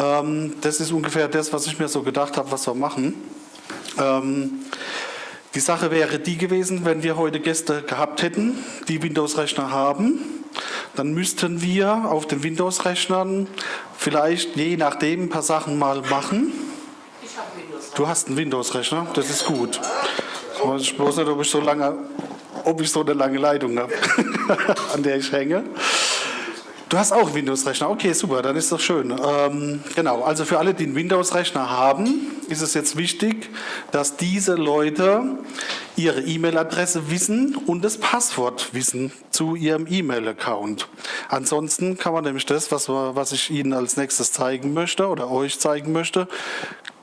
Ähm, das ist ungefähr das, was ich mir so gedacht habe, was wir machen. Ähm, die Sache wäre die gewesen, wenn wir heute Gäste gehabt hätten, die Windows-Rechner haben, dann müssten wir auf den Windows-Rechnern vielleicht je nachdem ein paar Sachen mal machen. Ich habe Windows. Du hast einen Windows-Rechner, das ist gut. Ich weiß bloß nicht, ob ich so lange, ob ich so eine lange Leitung habe, an der ich hänge. Du hast auch Windows-Rechner. Okay, super, dann ist das schön. Ähm, genau, also für alle, die einen Windows-Rechner haben, ist es jetzt wichtig, dass diese Leute ihre E-Mail-Adresse wissen und das Passwort wissen zu ihrem E-Mail-Account. Ansonsten kann man nämlich das, was, was ich Ihnen als nächstes zeigen möchte oder euch zeigen möchte,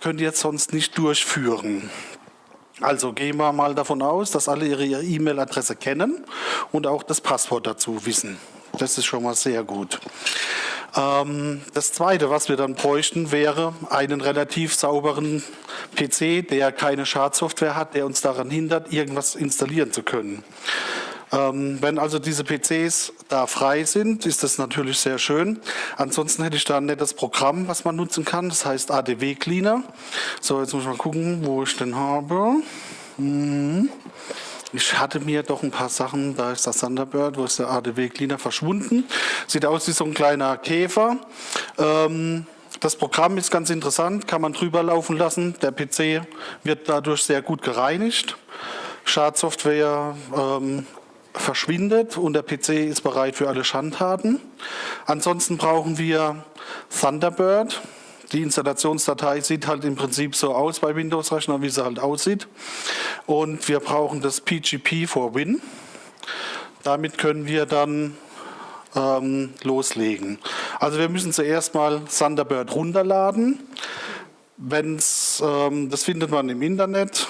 könnt ihr jetzt sonst nicht durchführen. Also gehen wir mal davon aus, dass alle ihre E-Mail-Adresse kennen und auch das Passwort dazu wissen. Das ist schon mal sehr gut. Ähm, das Zweite, was wir dann bräuchten, wäre einen relativ sauberen PC, der keine Schadsoftware hat, der uns daran hindert, irgendwas installieren zu können. Ähm, wenn also diese PCs da frei sind, ist das natürlich sehr schön. Ansonsten hätte ich da ein nettes Programm, was man nutzen kann. Das heißt ADW Cleaner. So, jetzt muss ich mal gucken, wo ich den habe. Hm. Ich hatte mir doch ein paar Sachen, da ist das Thunderbird, wo ist der ADW Cleaner verschwunden. Sieht aus wie so ein kleiner Käfer. Ähm, das Programm ist ganz interessant, kann man drüber laufen lassen. Der PC wird dadurch sehr gut gereinigt. Schadsoftware ähm, verschwindet und der PC ist bereit für alle Schandtaten. Ansonsten brauchen wir Thunderbird. Die Installationsdatei sieht halt im Prinzip so aus bei Windows-Rechnern, wie sie halt aussieht. Und wir brauchen das PGP for Win. Damit können wir dann ähm, loslegen. Also wir müssen zuerst mal Thunderbird runterladen. Wenn's, ähm, das findet man im Internet,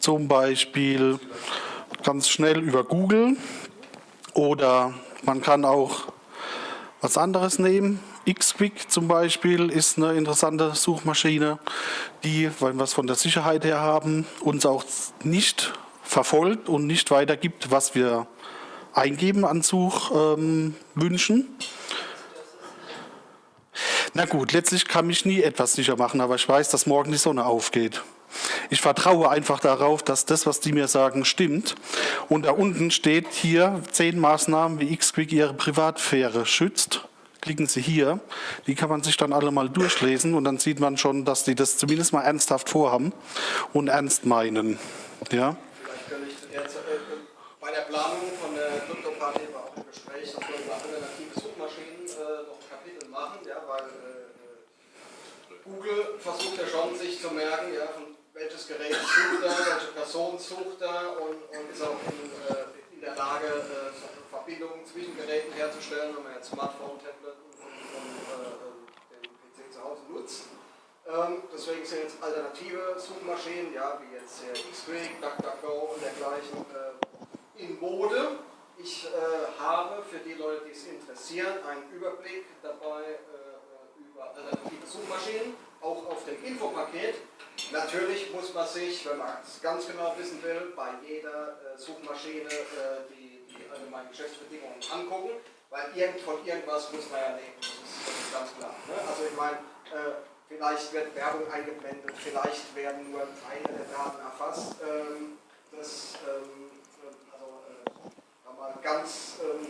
zum Beispiel ganz schnell über Google oder man kann auch was anderes nehmen. Xquick zum Beispiel ist eine interessante Suchmaschine, die, weil wir es von der Sicherheit her haben, uns auch nicht verfolgt und nicht weitergibt, was wir eingeben an Suchwünschen. Ähm, Na gut, letztlich kann mich nie etwas sicher machen, aber ich weiß, dass morgen die Sonne aufgeht. Ich vertraue einfach darauf, dass das, was die mir sagen, stimmt. Und da unten steht hier zehn Maßnahmen, wie Xquick ihre Privatsphäre schützt klicken Sie hier. Die kann man sich dann alle mal durchlesen und dann sieht man schon, dass die das zumindest mal ernsthaft vorhaben und ernst meinen. Ja? Vielleicht kann ich äh, bei der Planung von der Krypto-Party war auch ein Gespräch, dass wir über alternative Suchmaschinen äh, noch ein Kapitel machen, ja, weil äh, Google versucht ja schon, sich zu merken, ja, von welches Gerät sucht er, welche Person sucht er und, und in, äh, in der Lage, äh, Verbindungen zwischen Geräten herzustellen, wenn man jetzt Smartphone, Tablet und, und, und äh, den PC zu Hause nutzt. Ähm, deswegen sind jetzt alternative Suchmaschinen, ja, wie jetzt äh, X-Ray, DuckDuckGo und dergleichen äh, in Mode. Ich äh, habe für die Leute, die es interessieren, einen Überblick dabei äh, über alternative Suchmaschinen, auch auf dem Infopaket. Natürlich muss man sich, wenn man es ganz genau wissen will, bei jeder äh, Suchmaschine die also meine Geschäftsbedingungen angucken, weil irgend, von irgendwas muss man ja leben, das ist, das ist ganz klar. Ne? Also ich meine, äh, vielleicht wird Werbung eingeblendet, vielleicht werden nur Teile der Daten erfasst. Ähm, das, ähm, also, äh, mal ganz, ähm,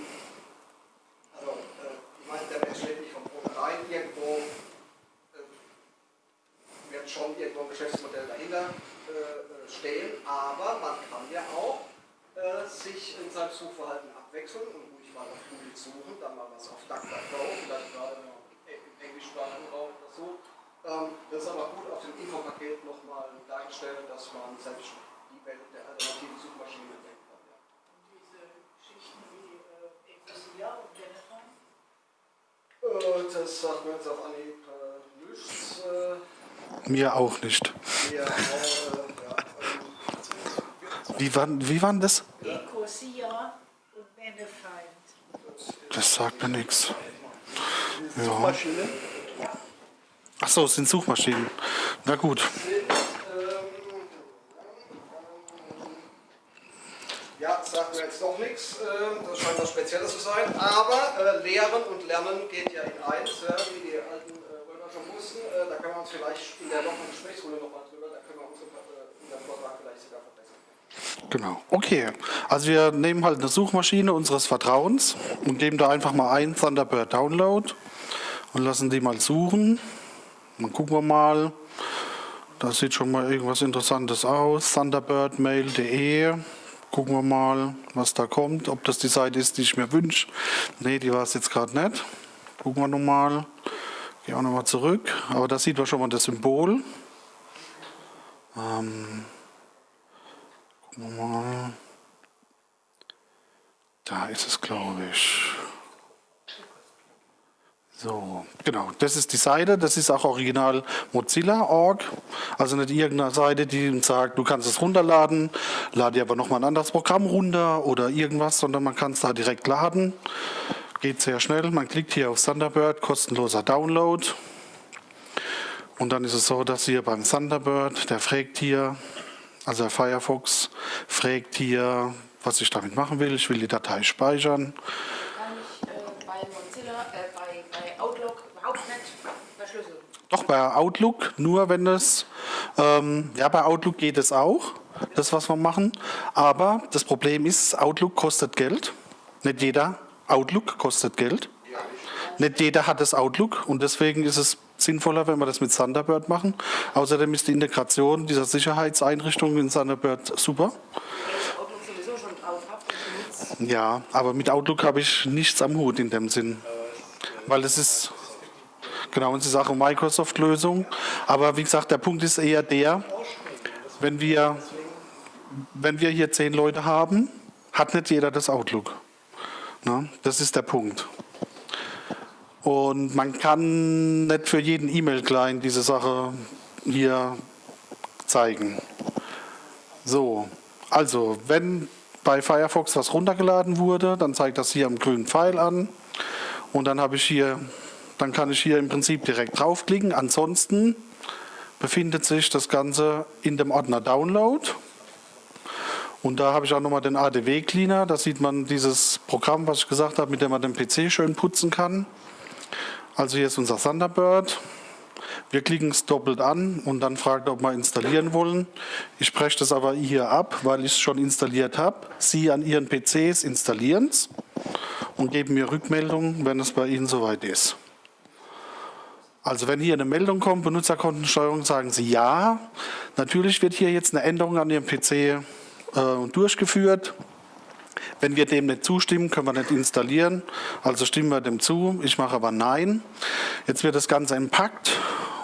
also, äh, ich meine, der Mensch lebt nicht vom Brot allein, irgendwo äh, wird schon irgendwo ein Geschäftsmodell dahinter äh, stehen, aber man kann ja auch äh, sich in seinem Suchverhalten abwechseln und ruhig mal auf Google suchen, dann mal was auf DuckDuckGo, vielleicht gerade im englischsprachigen Raum oder so. Ähm, das ist aber gut auf dem Infopaket nochmal dargestellt, dass man selbst die Welt der alternativen Suchmaschinen entdecken kann. Ja. Und diese Geschichten wie äh, Ecclesia und Benetton? Äh, das sagt mir jetzt auf Anhieb äh, nichts. Äh, mir auch nicht. Wie war, wie waren das? Das sagt mir nichts. Ja. Ach so, es sind Suchmaschinen. Na gut. Ja, sagt mir jetzt doch nichts. Ähm, das scheint was Spezielles zu sein. Aber äh, Lehren und Lernen geht ja in eins, wie die alten äh, Römer schon wussten, äh, da können wir uns vielleicht in der lockeren Gesprächsrunde nochmal drüber, da können wir unseren, äh, unseren Vortrag vielleicht sogar verbessern. Genau. Okay. Also wir nehmen halt eine Suchmaschine unseres Vertrauens und geben da einfach mal ein Thunderbird Download und lassen die mal suchen. Dann gucken wir mal. Da sieht schon mal irgendwas Interessantes aus. Thunderbirdmail.de. Gucken wir mal, was da kommt. Ob das die Seite ist, die ich mir wünsche. Nee, die war es jetzt gerade nicht. Gucken wir nochmal. Gehen wir nochmal zurück. Aber da sieht man schon mal das Symbol. Ähm, gucken wir mal. Da ist es, glaube ich. So, genau, das ist die Seite, das ist auch original Mozilla.org, also nicht irgendeine Seite, die sagt, du kannst es runterladen, lade dir aber nochmal ein anderes Programm runter oder irgendwas, sondern man kann es da direkt laden. Geht sehr schnell, man klickt hier auf Thunderbird, kostenloser Download. Und dann ist es so, dass hier beim Thunderbird, der fragt hier, also der Firefox, fragt hier, was ich damit machen will. Ich will die Datei speichern. Kann ich äh, bei Mozilla, äh, bei, bei Outlook überhaupt nicht verschlüsseln. Doch bei Outlook, nur wenn es, ähm, ja, bei Outlook geht es auch, das, was wir machen. Aber das Problem ist, Outlook kostet Geld. Nicht jeder Outlook kostet Geld. Nicht jeder hat das Outlook und deswegen ist es sinnvoller, wenn wir das mit Thunderbird machen. Außerdem ist die Integration dieser Sicherheitseinrichtungen in Thunderbird super. Ja, aber mit Outlook habe ich nichts am Hut in dem Sinn. Weil es ist, genau, ist auch eine Microsoft-Lösung. Aber wie gesagt, der Punkt ist eher der, wenn wir, wenn wir hier zehn Leute haben, hat nicht jeder das Outlook. Ne? Das ist der Punkt. Und man kann nicht für jeden E-Mail-Client diese Sache hier zeigen. So, also wenn bei Firefox was runtergeladen wurde, dann zeigt das hier am grünen Pfeil an und dann habe ich hier, dann kann ich hier im Prinzip direkt draufklicken. Ansonsten befindet sich das Ganze in dem Ordner Download und da habe ich auch nochmal den ADW Cleaner. Da sieht man dieses Programm, was ich gesagt habe, mit dem man den PC schön putzen kann. Also hier ist unser Thunderbird. Wir klicken es doppelt an und dann fragt, ob wir installieren wollen. Ich spreche das aber hier ab, weil ich es schon installiert habe. Sie an Ihren PCs installieren es und geben mir Rückmeldung, wenn es bei Ihnen soweit ist. Also wenn hier eine Meldung kommt, Benutzerkontensteuerung, sagen Sie ja. Natürlich wird hier jetzt eine Änderung an Ihrem PC durchgeführt. Wenn wir dem nicht zustimmen, können wir nicht installieren. Also stimmen wir dem zu. Ich mache aber Nein. Jetzt wird das Ganze entpackt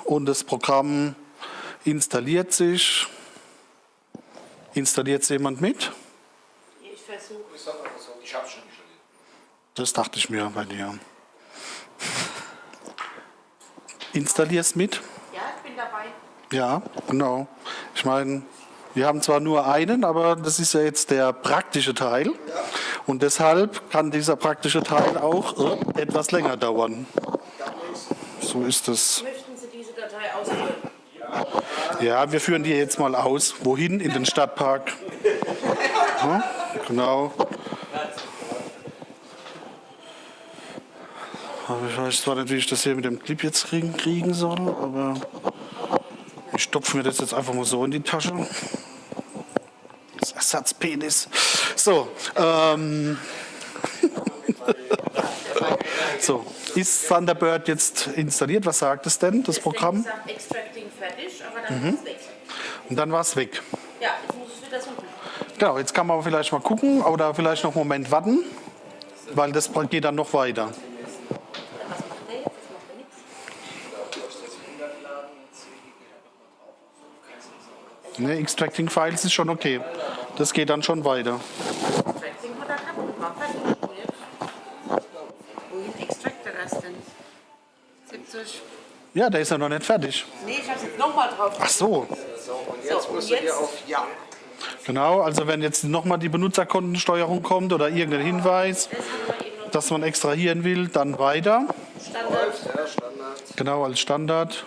und das Programm installiert sich. Installiert es jemand mit? Ich versuche. Ich habe schon installiert. Das dachte ich mir bei dir. Installierst mit? Ja, ich bin dabei. Ja, genau. Ich meine, wir haben zwar nur einen, aber das ist ja jetzt der praktische Teil. Und deshalb kann dieser praktische Teil auch etwas länger dauern. So ist es. Möchten Sie diese Datei ausführen? Ja, wir führen die jetzt mal aus. Wohin? In den Stadtpark. Ja, genau. Ich weiß zwar nicht, wie ich das hier mit dem Clip jetzt kriegen, kriegen soll, aber ich stopfe mir das jetzt einfach mal so in die Tasche. Das Ersatzpenis. So, ähm. so, ist Thunderbird jetzt installiert? Was sagt es denn, das Programm? Ich gesagt, Extracting fertig, aber dann ist es weg. Und dann war es weg. Ja, jetzt muss ich wieder suchen. Genau, jetzt kann man vielleicht mal gucken oder vielleicht noch einen Moment warten, weil das geht dann noch weiter. Was macht der jetzt? Jetzt macht er nichts. Ne, Extracting Files ist schon okay. Das geht dann schon weiter. Extracting hat er gehabt. War fertig. Und jetzt? Wohin extractet er das denn? 70. Ja, der ist ja noch nicht fertig. Nee, ich habe jetzt nochmal drauf. Ach so, So, und jetzt So, und musst du jetzt? auf Ja. genau. Also wenn jetzt nochmal die Benutzerkontensteuerung kommt oder irgendein Hinweis, dass man extrahieren will, dann weiter. Standard. Läuft, ja, Standard. Genau, als Standard.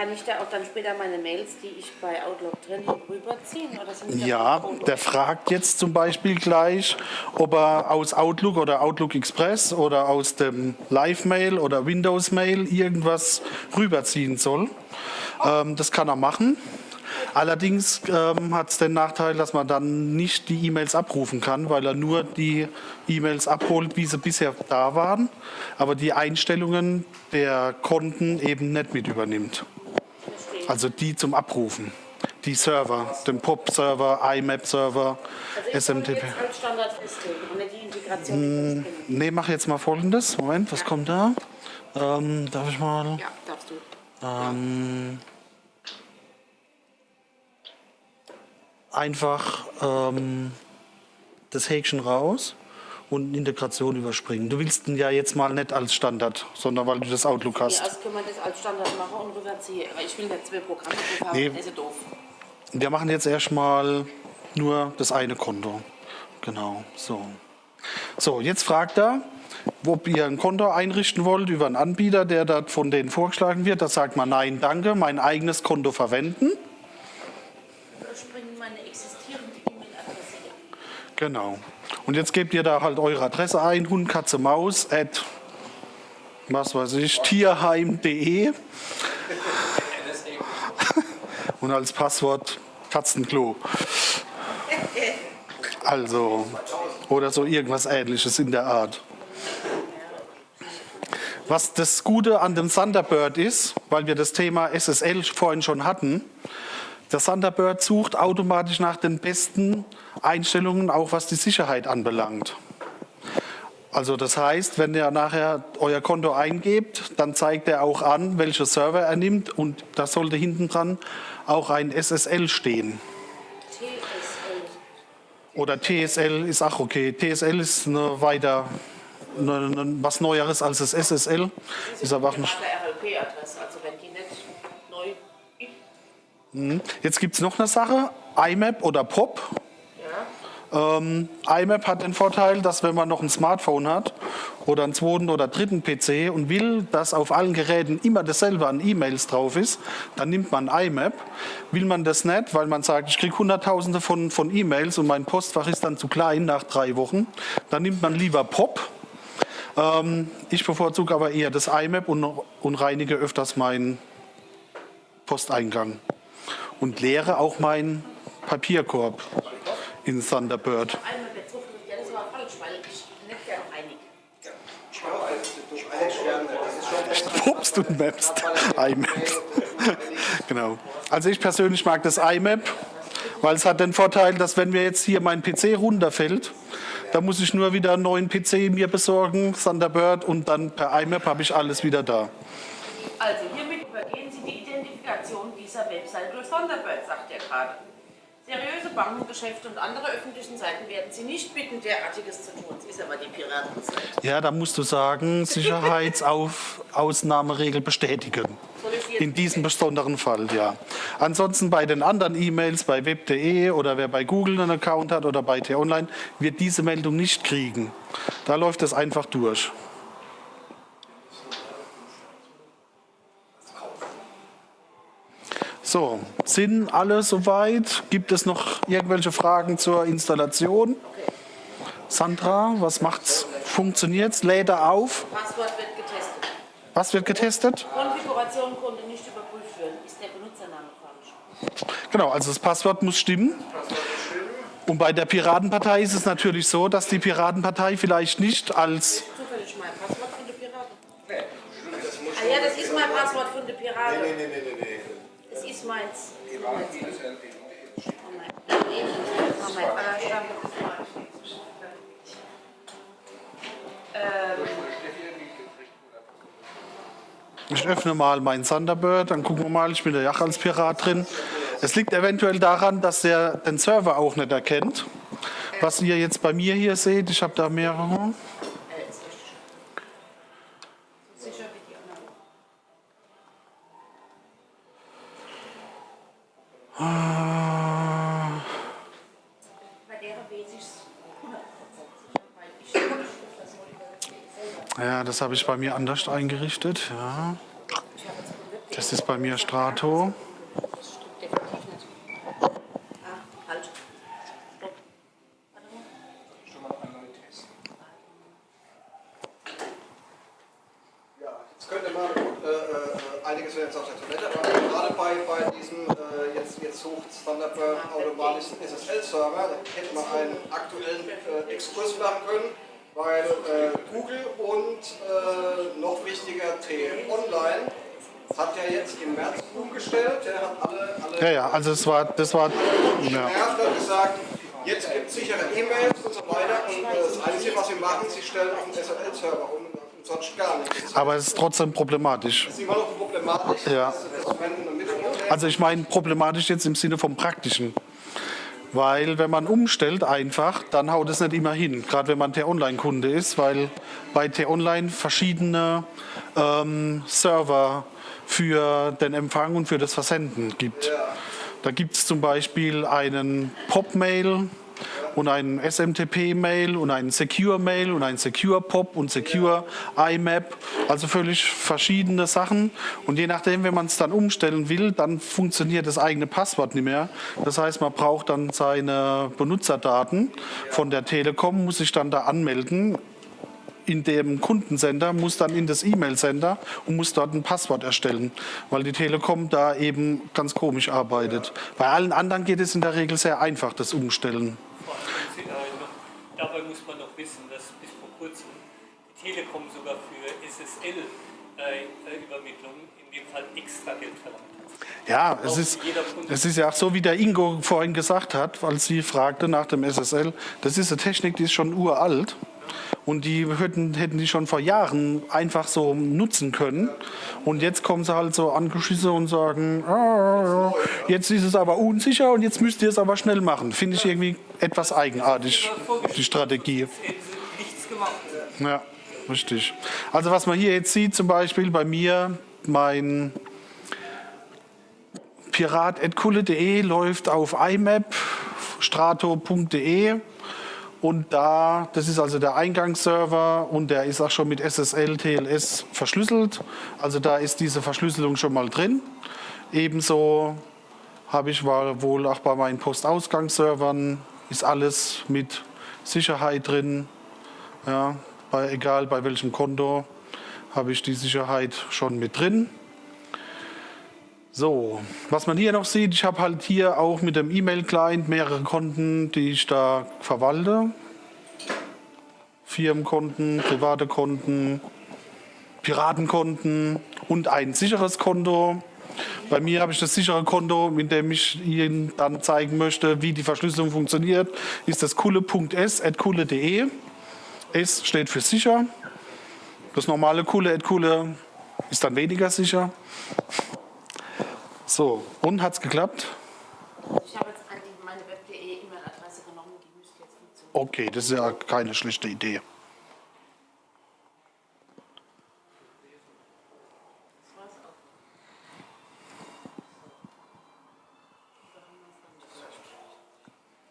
Kann ich da auch dann später meine Mails, die ich bei Outlook drin habe, rüberziehen? Oder sind die Ja, der fragt jetzt zum Beispiel gleich, ob er aus Outlook oder Outlook Express oder aus dem Live-Mail oder Windows-Mail irgendwas rüberziehen soll. Ähm, das kann er machen. Allerdings ähm, hat es den Nachteil, dass man dann nicht die E-Mails abrufen kann, weil er nur die E-Mails abholt, wie sie bisher da waren, aber die Einstellungen der Konten eben nicht mit übernimmt. Also die zum Abrufen. Die Server, den POP-Server, IMAP-Server, Also SMTP. mit uns Ne, mach jetzt mal folgendes. Moment, was kommt da? Ähm, darf ich mal. Ja, darfst du. Ähm, einfach ähm, das Häkchen raus und Integration überspringen. Du willst ihn ja jetzt mal nicht als Standard, sondern weil du das Outlook Ja, hast. also können wir das als Standard machen und rüberziehen. Ich will nicht zwei Programme haben, Nee. das ist ja doof. Wir machen jetzt erstmal nur das eine Konto. Genau, so. So, jetzt fragt er, ob ihr ein Konto einrichten wollt über einen Anbieter, der da von denen vorgeschlagen wird. Da sagt man, nein, danke, mein eigenes Konto verwenden. Überspringen meine existierende E-Mail-Adresse. Genau. Und jetzt gebt ihr da halt eure Adresse ein, Hund, Katze, Maus, at, was weiß ich, tierheim.de. Und als Passwort Katzenklo. Also, oder so irgendwas ähnliches in der Art. Was das Gute an dem Thunderbird ist, weil wir das Thema SSL vorhin schon hatten, der Thunderbird sucht automatisch nach den besten Einstellungen, auch was die Sicherheit anbelangt. Also das heißt, wenn ihr nachher euer Konto eingebt, dann zeigt er auch an, welche Server er nimmt und da sollte hinten dran auch ein SSL stehen. TSL. Oder TSL ist auch okay. TSL ist eine weiter, eine, eine, was Neueres als das SSL. Ist aber auch nicht, Private RLP-Adresse, also Jetzt gibt es noch eine Sache, IMAP oder POP. ja, Ähm, IMAP hat den Vorteil, dass wenn man noch ein Smartphone hat oder einen zweiten oder dritten PC und will, dass auf allen Geräten immer dasselbe an E-Mails drauf ist, dann nimmt man IMAP. Will man das nicht, weil man sagt, ich kriege Hunderttausende von, von E-Mails und mein Postfach ist dann zu klein nach drei Wochen, dann nimmt man lieber POP. Ähm, ich bevorzuge aber eher das IMAP und, und reinige öfters meinen Posteingang und leere auch meinen Papierkorb in Thunderbird. Pupst und mapst. IMAP. genau. Also ich persönlich mag das IMAP, weil es hat den Vorteil, dass wenn mir jetzt hier mein PC runterfällt, dann muss ich nur wieder einen neuen PC mir besorgen, Thunderbird, und dann per IMAP habe ich alles wieder da. Also hiermit übergehen Sie die Identifikation dieser Website durch Thunderbird, sagt er gerade. Seriöse Bankengeschäfte und andere öffentlichen Seiten werden Sie nicht bitten, derartiges zu tun. Es ist aber die Piratenseite. Ja, da musst du sagen, Sicherheitsausnahmeregel bestätigen. In diesem besonderen Fall, ja. Ansonsten bei den anderen E-Mails, bei web.de oder wer bei Google einen Account hat oder bei T-Online, wird diese Meldung nicht kriegen. Da läuft es einfach durch. So, sind alle soweit? Gibt es noch irgendwelche Fragen zur Installation? Sandra, was macht's? Funktioniert's? Lädt er auf? Passwort wird getestet. Was wird getestet? Konfiguration konnte nicht überprüft werden. Ist der Benutzername falsch? Genau, also das Passwort muss stimmen. Und bei der Piratenpartei ist es natürlich so, dass die Piratenpartei vielleicht nicht als Zufällig mein Passwort von der Piraten? Ah ja, das ist mein Passwort von der Piraten. Nee, nee, nee, nee. Das Ich öffne mal meinen Thunderbird, dann gucken wir mal, ich bin da ja als Pirat drin. Es liegt eventuell daran, dass der den Server auch nicht erkennt. Was ihr jetzt bei mir hier seht, ich habe da mehrere. Sicher wie die anderen. Bei der weiß ich es 100% sicher, weil ich das Ja, das habe ich bei mir anders eingerichtet. Ja. Das ist bei mir Strato. Das stimmt definitiv nicht. Ah, halt. Stopp. Warte mal. Ja, jetzt könnte man, äh, äh, einiges wäre jetzt auf der Toilette, aber gerade bei, bei diesem, äh, jetzt, jetzt sucht Thunderbird automatischen SSL-Server, da hätte man einen aktuellen äh, Exkurs machen können, weil äh, Google und äh, noch wichtiger TM Online hat ja jetzt im März umgestellt, der hat alle, alle Ja, ja, also es war, das war, ja. gesagt, jetzt gibt es sichere E-Mails und so weiter und das Einzige, was sie machen, sie stellen auf den SSL-Server um sonst gar nichts. aber es ist trotzdem problematisch. Das ist immer noch problematisch, Ja. Also ich meine problematisch jetzt im Sinne vom Praktischen. Weil wenn man umstellt einfach, dann haut es nicht immer hin. Gerade wenn man T-Online-Kunde ist, weil bei T-Online verschiedene ähm, Server für den Empfang und für das Versenden gibt. Da gibt es zum Beispiel einen Pop-Mail und einen SMTP-Mail und einen Secure-Mail und einen Secure-Pop und Secure-IMAP. Also völlig verschiedene Sachen. Und je nachdem, wenn man es dann umstellen will, dann funktioniert das eigene Passwort nicht mehr. Das heißt, man braucht dann seine Benutzerdaten von der Telekom, muss sich dann da anmelden in dem Kundensender, muss dann in das E-Mail-Sender und muss dort ein Passwort erstellen, weil die Telekom da eben ganz komisch arbeitet. Bei allen anderen geht es in der Regel sehr einfach, das Umstellen. Dabei muss man noch wissen, dass bis vor kurzem die Telekom sogar für SSL-Übermittlung in dem Fall extra Geld verlangt hat. Ja, es ist, es ist ja auch so, wie der Ingo vorhin gesagt hat, als sie fragte nach dem SSL. Das ist eine Technik, die ist schon uralt. Und die hätten, hätten die schon vor Jahren einfach so nutzen können. Und jetzt kommen sie halt so angeschissen und sagen, ah, jetzt ist es aber unsicher und jetzt müsst ihr es aber schnell machen. Finde ich irgendwie etwas eigenartig, die Strategie. Ja, richtig. Also was man hier jetzt sieht, zum Beispiel bei mir, mein pirat.kulle.de läuft auf imap, strato.de und da, das ist also der Eingangsserver und der ist auch schon mit SSL, TLS verschlüsselt. Also da ist diese Verschlüsselung schon mal drin. Ebenso habe ich wohl auch bei meinen Postausgangsservern ist alles mit Sicherheit drin. Ja, bei, egal bei welchem Konto habe ich die Sicherheit schon mit drin. So, was man hier noch sieht, ich habe halt hier auch mit dem E-Mail-Client mehrere Konten, die ich da verwalte. Firmenkonten, private Konten, Piratenkonten und ein sicheres Konto. Bei mir habe ich das sichere Konto, mit dem ich Ihnen dann zeigen möchte, wie die Verschlüsselung funktioniert. Ist das kulle.s at kulle.de. S steht für sicher. Das normale Kulle at Kulle ist dann weniger sicher. So, und hat's geklappt? Ich habe jetzt die, meine web.de E-Mail-Adresse genommen, die müsste jetzt funktionieren. Okay, das ist ja keine schlechte Idee.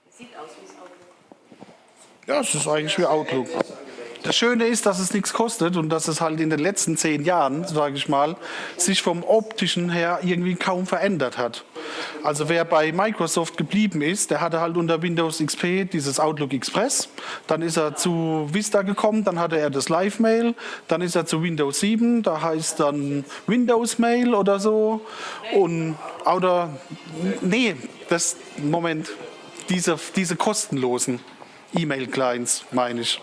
Das. Sieht aus wie es Outlook. Ja, es ist eigentlich wie Outlook. Das Schöne ist, dass es nichts kostet und dass es halt in den letzten zehn Jahren, sage ich mal, sich vom optischen her irgendwie kaum verändert hat. Also wer bei Microsoft geblieben ist, der hatte halt unter Windows XP dieses Outlook Express. Dann ist er zu Vista gekommen, dann hatte er das Live Mail, dann ist er zu Windows 7, da heißt dann Windows Mail oder so. Und oder nee, das Moment, diese, diese kostenlosen E-Mail-Clients meine ich.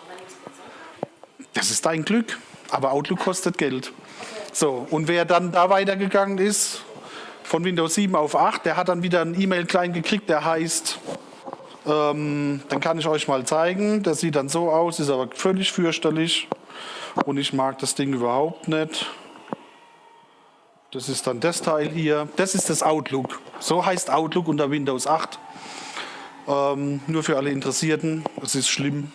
Das ist dein Glück, aber Outlook kostet Geld. So, und wer dann da weitergegangen ist, von Windows 7 auf 8, der hat dann wieder einen E-Mail-Client gekriegt, der heißt, ähm, dann kann ich euch mal zeigen, der sieht dann so aus, ist aber völlig fürchterlich und ich mag das Ding überhaupt nicht. Das ist dann das Teil hier, das ist das Outlook. So heißt Outlook unter Windows 8. Ähm, nur für alle Interessierten, es ist schlimm.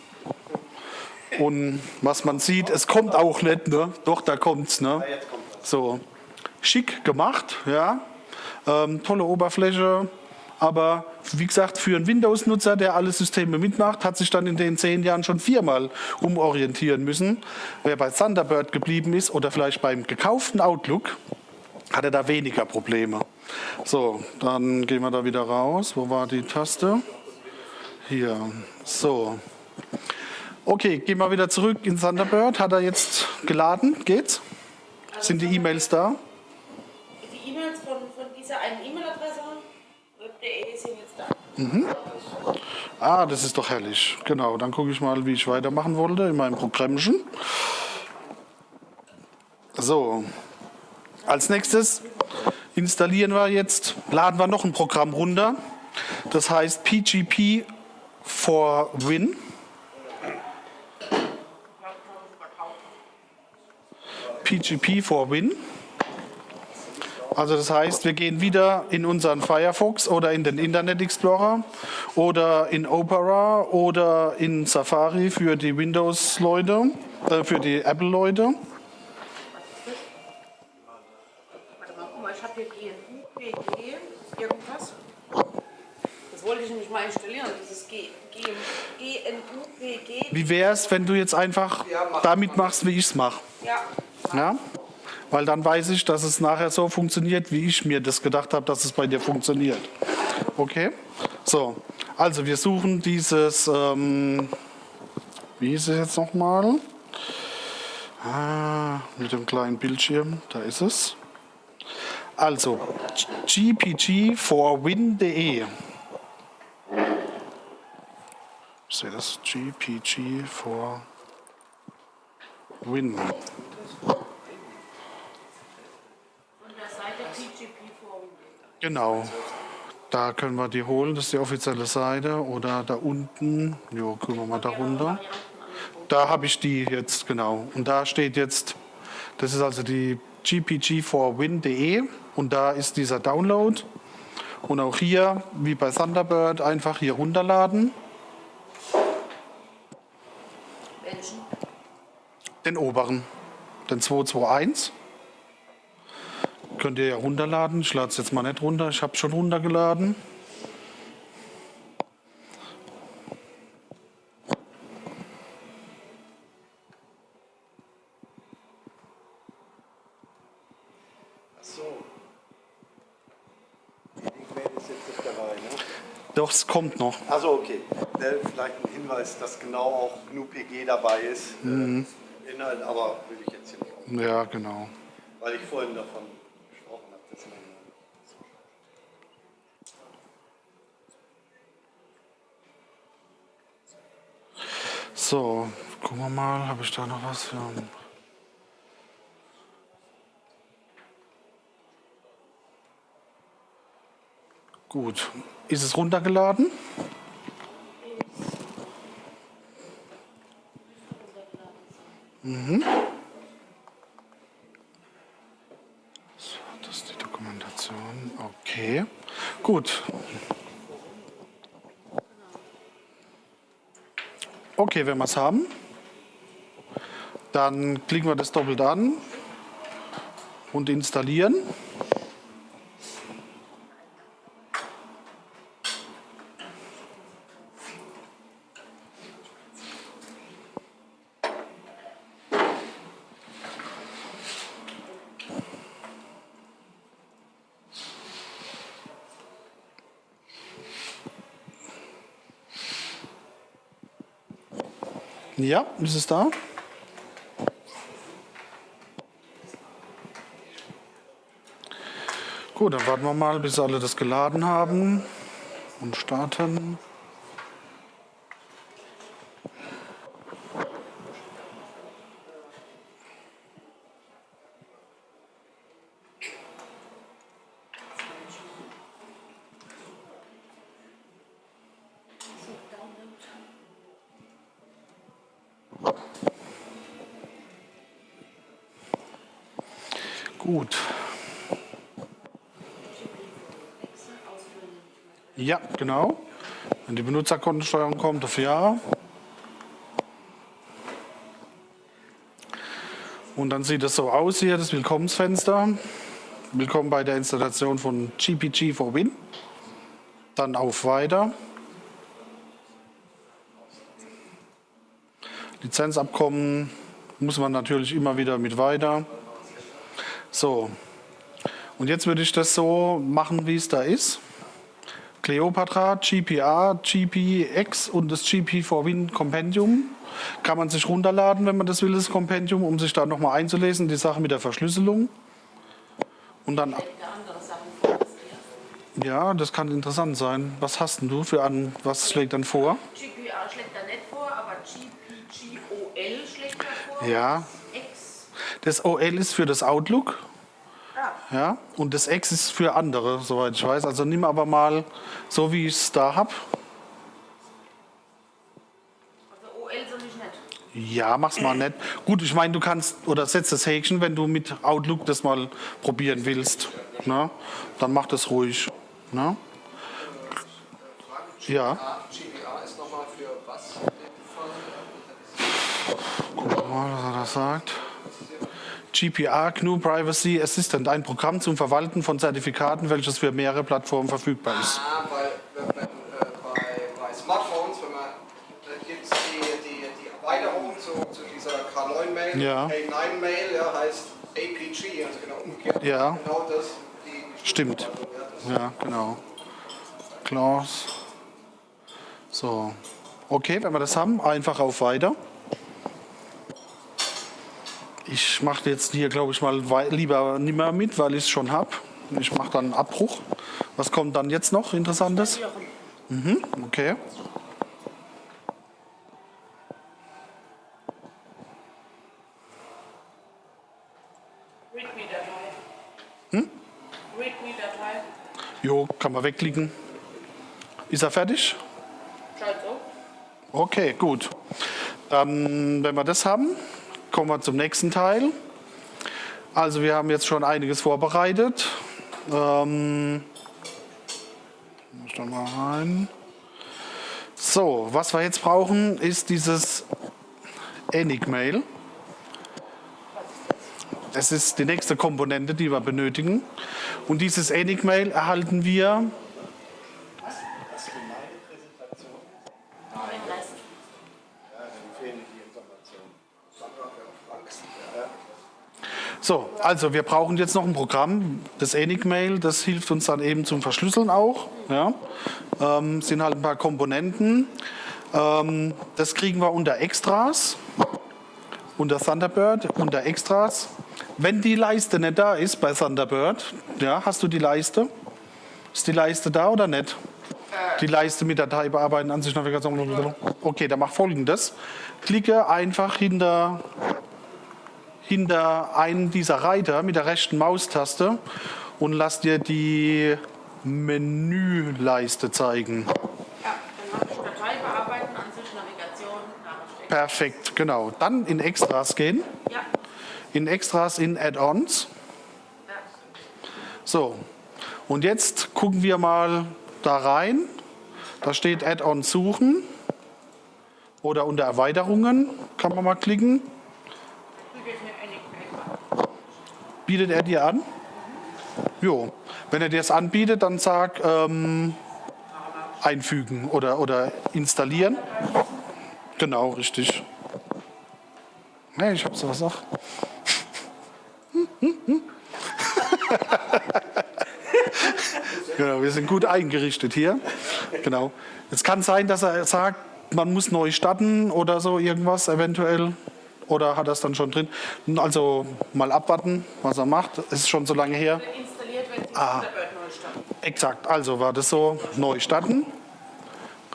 Und was man sieht, es kommt auch nicht, ne? Doch, da kommt's, ne? So, schick gemacht, ja. Ähm, tolle Oberfläche, aber wie gesagt, für einen Windows-Nutzer, der alle Systeme mitmacht, hat sich dann in den zehn Jahren schon viermal umorientieren müssen. Wer bei Thunderbird geblieben ist oder vielleicht beim gekauften Outlook, hat er da weniger Probleme. So, dann gehen wir da wieder raus. Wo war die Taste? Hier. So. Okay, gehen wir wieder zurück in Thunderbird. Hat er jetzt geladen? Geht's? Sind die E-Mails da? Die E-Mails von, von dieser einen E-Mail-Adresse, web.de, sind jetzt da. Ah, das ist doch herrlich. Genau, dann gucke ich mal, wie ich weitermachen wollte in meinem Programmchen. So, als nächstes installieren wir jetzt, laden wir noch ein Programm runter. Das heißt PGP for Win. PGP for Win. Also das heißt, wir gehen wieder in unseren Firefox oder in den Internet Explorer oder in Opera oder in Safari für die Windows-Leute, äh, für die Apple-Leute. Warte mal, guck mal, ich habe hier GNU, PG, irgendwas. Das wollte ich nämlich mal installieren, dieses G, G, GNU, PG. Wie wäre es, wenn du jetzt einfach damit machst, wie ich es mache? Ja, Ja? Weil dann weiß ich, dass es nachher so funktioniert, wie ich mir das gedacht habe, dass es bei dir funktioniert. Okay? So, also wir suchen dieses, ähm, wie hieß es jetzt nochmal? Ah, mit dem kleinen Bildschirm, da ist es. Also, gpg for win.de. Ich sehe das, gpg for win. von der Seite PGP Forum. Genau. Da können wir die holen, das ist die offizielle Seite. Oder da unten, jo, gucken wir mal da runter. Da habe ich die jetzt, genau. Und da steht jetzt, das ist also die gpg4win.de und da ist dieser Download. Und auch hier, wie bei Thunderbird, einfach hier runterladen. Welchen? Den oberen, den 221. Könnt ihr ja runterladen. Ich lade es jetzt mal nicht runter. Ich habe schon runtergeladen. So. Die Link-Mail ist jetzt nicht dabei, ne? Doch, es kommt noch. Also okay. Ne, vielleicht ein Hinweis, dass genau auch GNU-PG dabei ist. äh, Inhalt, aber will ich jetzt hier nicht auf, Ja, genau. weil ich vorhin davon gesprochen habe. Dass man, So, gucken wir mal, habe ich da noch was für. Gut, ist es runtergeladen? Mhm. So, das ist die Dokumentation. Okay, gut. Okay, wenn wir es haben, dann klicken wir das doppelt an und installieren. Ja, ist es da? Gut, dann warten wir mal, bis alle das geladen haben und starten. Gut. Ja, genau. Wenn die Benutzerkontensteuerung kommt, auf Ja. Und dann sieht es so aus hier, das Willkommensfenster. Willkommen bei der Installation von GPG for Win. Dann auf Weiter. Lizenzabkommen muss man natürlich immer wieder mit Weiter. So, Und jetzt würde ich das so machen, wie es da ist. Cleopatra, GPA, GPX und das GP4Win Compendium. Kann man sich runterladen, wenn man das will, das Compendium, um sich da nochmal einzulesen, die Sache mit der Verschlüsselung. Und dann, ja, das kann interessant sein. Was hast denn du für an, was schlägt dann vor? GPA schlägt da nicht vor, aber GPGOL schlägt da vor. Ja. Das OL ist für das Outlook. Ja, und das X ist für andere, soweit ich weiß. Also nimm aber mal so, wie ich es da habe. Also OL soll ich nicht. Ja, mach's mal nett. Gut, ich meine, du kannst oder setz das Häkchen, wenn du mit Outlook das mal probieren willst. Ne? Dann mach das ruhig. Ne? Ja, GPA ist nochmal für was guck mal, was er da sagt. GPA, GNU Privacy Assistant, ein Programm zum Verwalten von Zertifikaten, welches für mehrere Plattformen verfügbar ist. Ah, wenn, äh, bei, bei Smartphones, wenn man, da gibt es die, die, die Erweiterung zu, zu dieser K9-Mail, Ja. K9-Mail, ja, heißt APG, also genau umgekehrt. Ja. Genau das. Die, Stimmt. Ja, genau. Klaus. So. Okay, wenn wir das haben, einfach auf Weiter. Ich mache jetzt hier, glaube ich, mal lieber nicht mehr mit, weil ich es schon habe. Ich mache dann einen Abbruch. Was kommt dann jetzt noch Interessantes? Mhm, okay. README-Datei. Hm? README-Datei. Jo, kann man wegklicken. Ist er fertig? Scheint so. Okay, gut. Dann, wenn wir das haben, kommen wir zum nächsten Teil. Also wir haben jetzt schon einiges vorbereitet. Ähm, muss da mal rein. So, was wir jetzt brauchen, ist dieses Enigmail. Das ist die nächste Komponente, die wir benötigen. Und dieses Enigmail erhalten wir Das für meine Präsentation Den Rest. ja, dann fehlen die Informationen. So, also wir brauchen jetzt noch ein Programm, das Enigmail, das hilft uns dann eben zum Verschlüsseln auch. Ja. Ähm, sind halt ein paar Komponenten. Ähm, das kriegen wir unter Extras, unter Thunderbird, unter Extras. Wenn die Leiste nicht da ist bei Thunderbird, ja, hast du die Leiste? Ist die Leiste da oder nicht? Die Leiste mit Datei bearbeiten, Ansicht, Navigation. Okay, dann mach folgendes. Klicke einfach hinter hinter einen dieser Reiter mit der rechten Maustaste und lass dir die Menüleiste zeigen. Ja, dann mache ich Datei bearbeiten, Ansicht, Navigation, Nachricht. Perfekt, genau. Dann in Extras gehen. Ja. In Extras in Add-ons. ja. So, und jetzt gucken wir mal da rein. Da steht Add-ons suchen. Oder unter Erweiterungen kann man mal klicken. Füge ich mir Enigma. Bietet er dir an? Jo. Wenn er dir das anbietet, dann sag ähm, einfügen oder, oder installieren. Genau, richtig. Nee, ich hab sowas auch. genau, wir sind gut eingerichtet hier. Genau. Es kann sein, dass er sagt, man muss neu starten oder so irgendwas eventuell. Oder hat er es dann schon drin? Also mal abwarten, was er macht. Es ist schon so lange her. Installiert, wenn Ah. Exakt, also war das so, neu starten.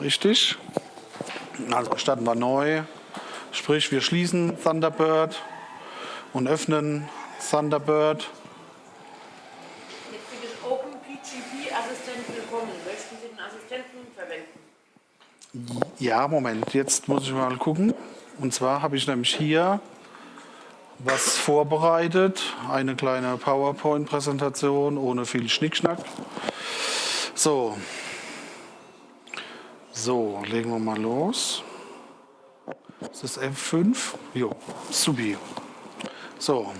Richtig. Also starten wir neu. Sprich, wir schließen Thunderbird und öffnen Thunderbird. Jetzt für den OpenPGP-Assistent willkommen. Möchten Sie den Assistenten verwenden? Ja, Moment, jetzt muss ich mal gucken. Und zwar habe ich nämlich hier was vorbereitet. Eine kleine PowerPoint-Präsentation ohne viel Schnickschnack. So. So, legen wir mal los. Ist das F5? Jo, supi. So.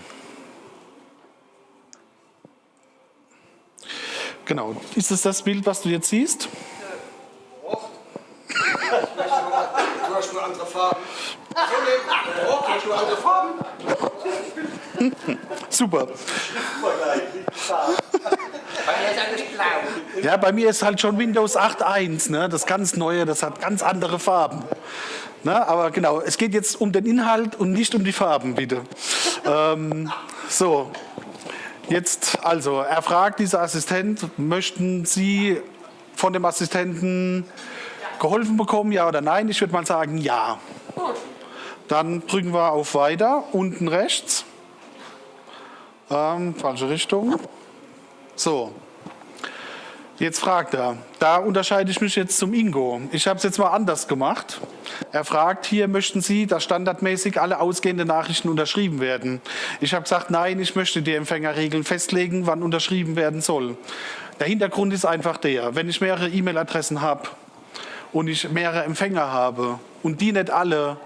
Genau. Ist es das Bild, was du jetzt siehst? Nur andere Farben. So nehmen. Oh, hast nur andere Farben. Super. Ja, bei mir ist halt schon Windows 8.1, ne? das ganz neue, das hat ganz andere Farben. Ne? Aber genau, es geht jetzt um den Inhalt und nicht um die Farben, bitte. ähm, so, jetzt also, er fragt dieser Assistent, möchten Sie von dem Assistenten geholfen bekommen, ja oder nein? Ich würde mal sagen, ja. Dann drücken wir auf Weiter, unten rechts. Ähm, falsche Richtung. So. Jetzt fragt er, da unterscheide ich mich jetzt zum Ingo. Ich habe es jetzt mal anders gemacht. Er fragt hier, möchten Sie, dass standardmäßig alle ausgehenden Nachrichten unterschrieben werden? Ich habe gesagt, nein, ich möchte die Empfängerregeln festlegen, wann unterschrieben werden soll. Der Hintergrund ist einfach der, wenn ich mehrere E-Mail-Adressen habe und ich mehrere Empfänger habe und die nicht alle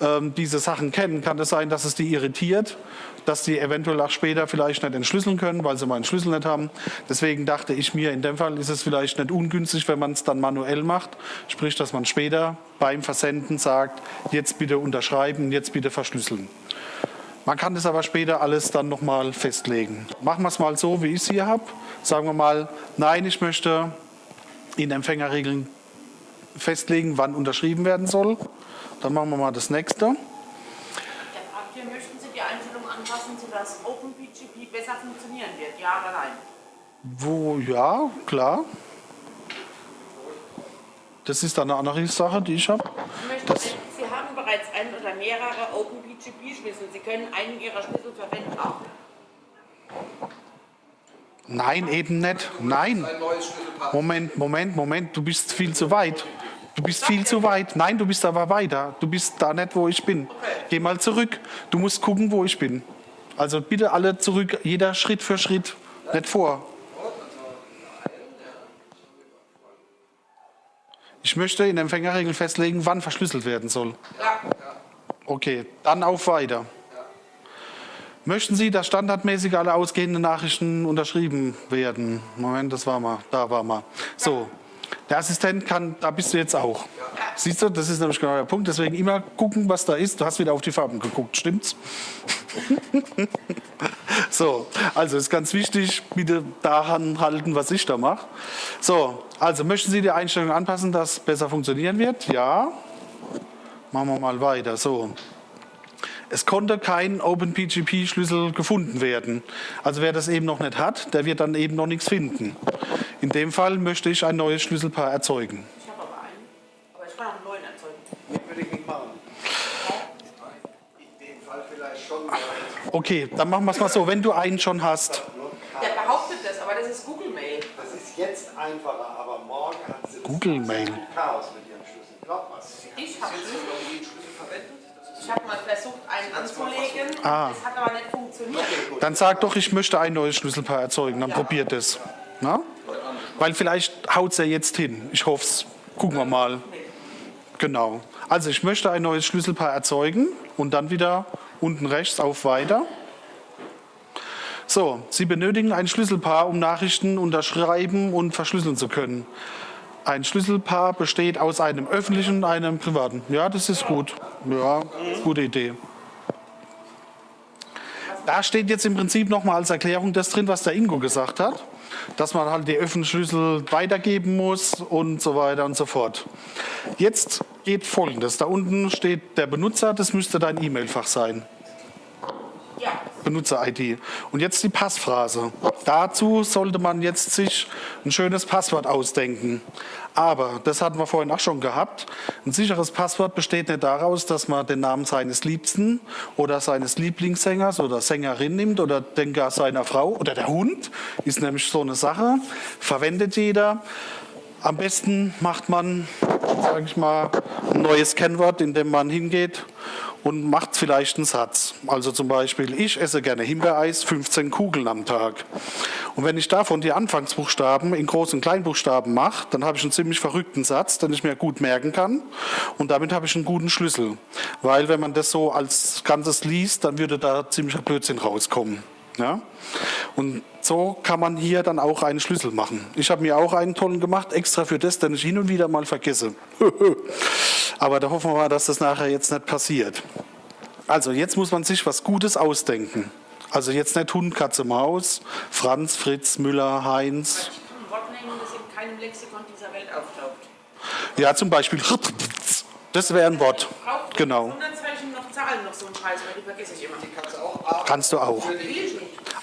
ähm, diese Sachen kennen, kann es sein, dass es die irritiert, dass die eventuell auch später vielleicht nicht entschlüsseln können, weil sie meinen Schlüssel nicht haben. Deswegen dachte ich mir, in dem Fall ist es vielleicht nicht ungünstig, wenn man es dann manuell macht, sprich, dass man später beim Versenden sagt, jetzt bitte unterschreiben, jetzt bitte verschlüsseln. Man kann das aber später alles dann nochmal festlegen. Machen wir es mal so, wie ich es hier habe. Sagen wir mal, nein, ich möchte in Empfängerregeln festlegen, wann unterschrieben werden soll. Dann machen wir mal das nächste. Der fragt hier, möchten Sie die Einstellung anpassen, sodass OpenPGP besser funktionieren wird? Ja oder nein? Wo, ja, klar. Das ist dann eine andere Sache, die ich habe. Ich möchte, Das- Sie haben bereits einen oder mehrere OpenPGP-Schlüssel. Sie können einen Ihrer Schlüssel verwenden. Auch. Nein, eben nicht. Nein. Moment, Moment, Moment. Du bist viel zu weit. Du bist viel zu weit. Nein, du bist aber weiter. Du bist da nicht, wo ich bin. Geh mal zurück. Du musst gucken, wo ich bin. Also bitte alle zurück, jeder Schritt für Schritt. Nicht vor. Ich möchte in Empfängerregeln festlegen, wann verschlüsselt werden soll. Ja. Okay, dann auf Weiter. Möchten Sie, dass standardmäßig alle ausgehenden Nachrichten unterschrieben werden? Moment, das war mal, da war mal. So, der Assistent kann, da bist du jetzt auch. Siehst du, das ist nämlich genau der Punkt. Deswegen immer gucken, was da ist. Du hast wieder auf die Farben geguckt, stimmt's? so, also ist ganz wichtig, bitte daran halten, was ich da mache. So, also möchten Sie die Einstellung anpassen, dass besser funktionieren wird? Ja. Machen wir mal weiter. So. Es konnte kein OpenPGP-Schlüssel gefunden werden. Also wer das eben noch nicht hat, der wird dann eben noch nichts finden. In dem Fall möchte ich ein neues Schlüsselpaar erzeugen. Ich habe aber einen. Aber ich kann auch einen neuen erzeugen. Den würde ich nicht machen. In dem Fall vielleicht schon. Okay, dann machen wir es mal so. Wenn du einen schon hast, Der behauptet das, aber das ist Google Mail. Das ist jetzt einfacher, aber morgen hat sie Google Mail. Chaos mit ihrem Schlüssel. Glaub mal. Ich habe Schlüssel verwendet? Ich hab mal versucht, einen anzulegen. Ah. Das hat aber nicht funktioniert. dann sag doch, ich möchte ein neues Schlüsselpaar erzeugen. Dann probiert es. Na? Weil vielleicht haut es ja jetzt hin. Ich hoffe es. Gucken wir mal. Genau. Also ich möchte ein neues Schlüsselpaar erzeugen und dann wieder unten rechts auf Weiter. So, Sie benötigen ein Schlüsselpaar, um Nachrichten unterschreiben und verschlüsseln zu können. Ein Schlüsselpaar besteht aus einem öffentlichen und einem privaten. Ja, das ist gut. Ja, gute Idee. Da steht jetzt im Prinzip nochmal als Erklärung das drin, was der Ingo gesagt hat, dass man halt die öffentlichen Schlüssel weitergeben muss und so weiter und so fort. Jetzt geht Folgendes. Da unten steht der Benutzer, das müsste dein E-Mail-Fach sein. Ja. Benutzer-ID. Und jetzt die Passphrase. Dazu sollte man jetzt sich ein schönes Passwort ausdenken. Aber, das hatten wir vorhin auch schon gehabt, ein sicheres Passwort besteht nicht daraus, dass man den Namen seines Liebsten oder seines Lieblingssängers oder Sängerin nimmt oder den gar seiner Frau oder der Hund, ist nämlich so eine Sache, verwendet jeder. Am besten macht man, sage ich mal, ein neues Kennwort, indem man hingeht und macht vielleicht einen Satz. Also zum Beispiel, ich esse gerne Himbeereis, 15 Kugeln am Tag. Und wenn ich davon die Anfangsbuchstaben in Groß- und Kleinbuchstaben mache, dann habe ich einen ziemlich verrückten Satz, den ich mir gut merken kann. Und damit habe ich einen guten Schlüssel. Weil wenn man das so als Ganzes liest, dann würde da ziemlicher Blödsinn rauskommen. Ja? Und so kann man hier dann auch einen Schlüssel machen. Ich habe mir auch einen tollen gemacht, extra für das, den ich hin und wieder mal vergesse. Aber da hoffen wir mal, dass das nachher jetzt nicht passiert. Also jetzt muss man sich was Gutes ausdenken. Also jetzt nicht Hund, Katze, Maus, Franz, Fritz, Müller, Heinz. Ein Wort nehmen, das in keinem Lexikon dieser Welt auftaucht. Ja, zum Beispiel. Das wäre ein Wort. Genau. Noch Zahlen, noch so ein Scheiß, weil die vergesse ich immer. Die kannst du auch. Kannst du auch.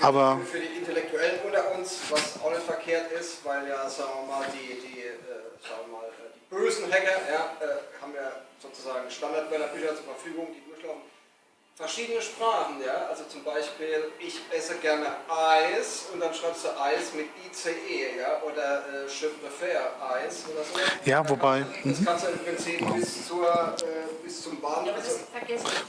Aber für die Intellektuellen unter uns, was auch nicht verkehrt ist, weil ja, sagen wir mal, die, die, äh, sagen wir mal, die bösen Hacker ja, äh, haben ja sozusagen Standardwörterbücher zur Verfügung, die durchlaufen. Verschiedene Sprachen, ja, also zum Beispiel, ich esse gerne Eis und dann schreibst du Eis mit ICE, ja, oder äh, Je préfère Eis oder so. Ja, wobei- Das kannst du im Prinzip bis, zur, äh, bis zum Bahn. Ja.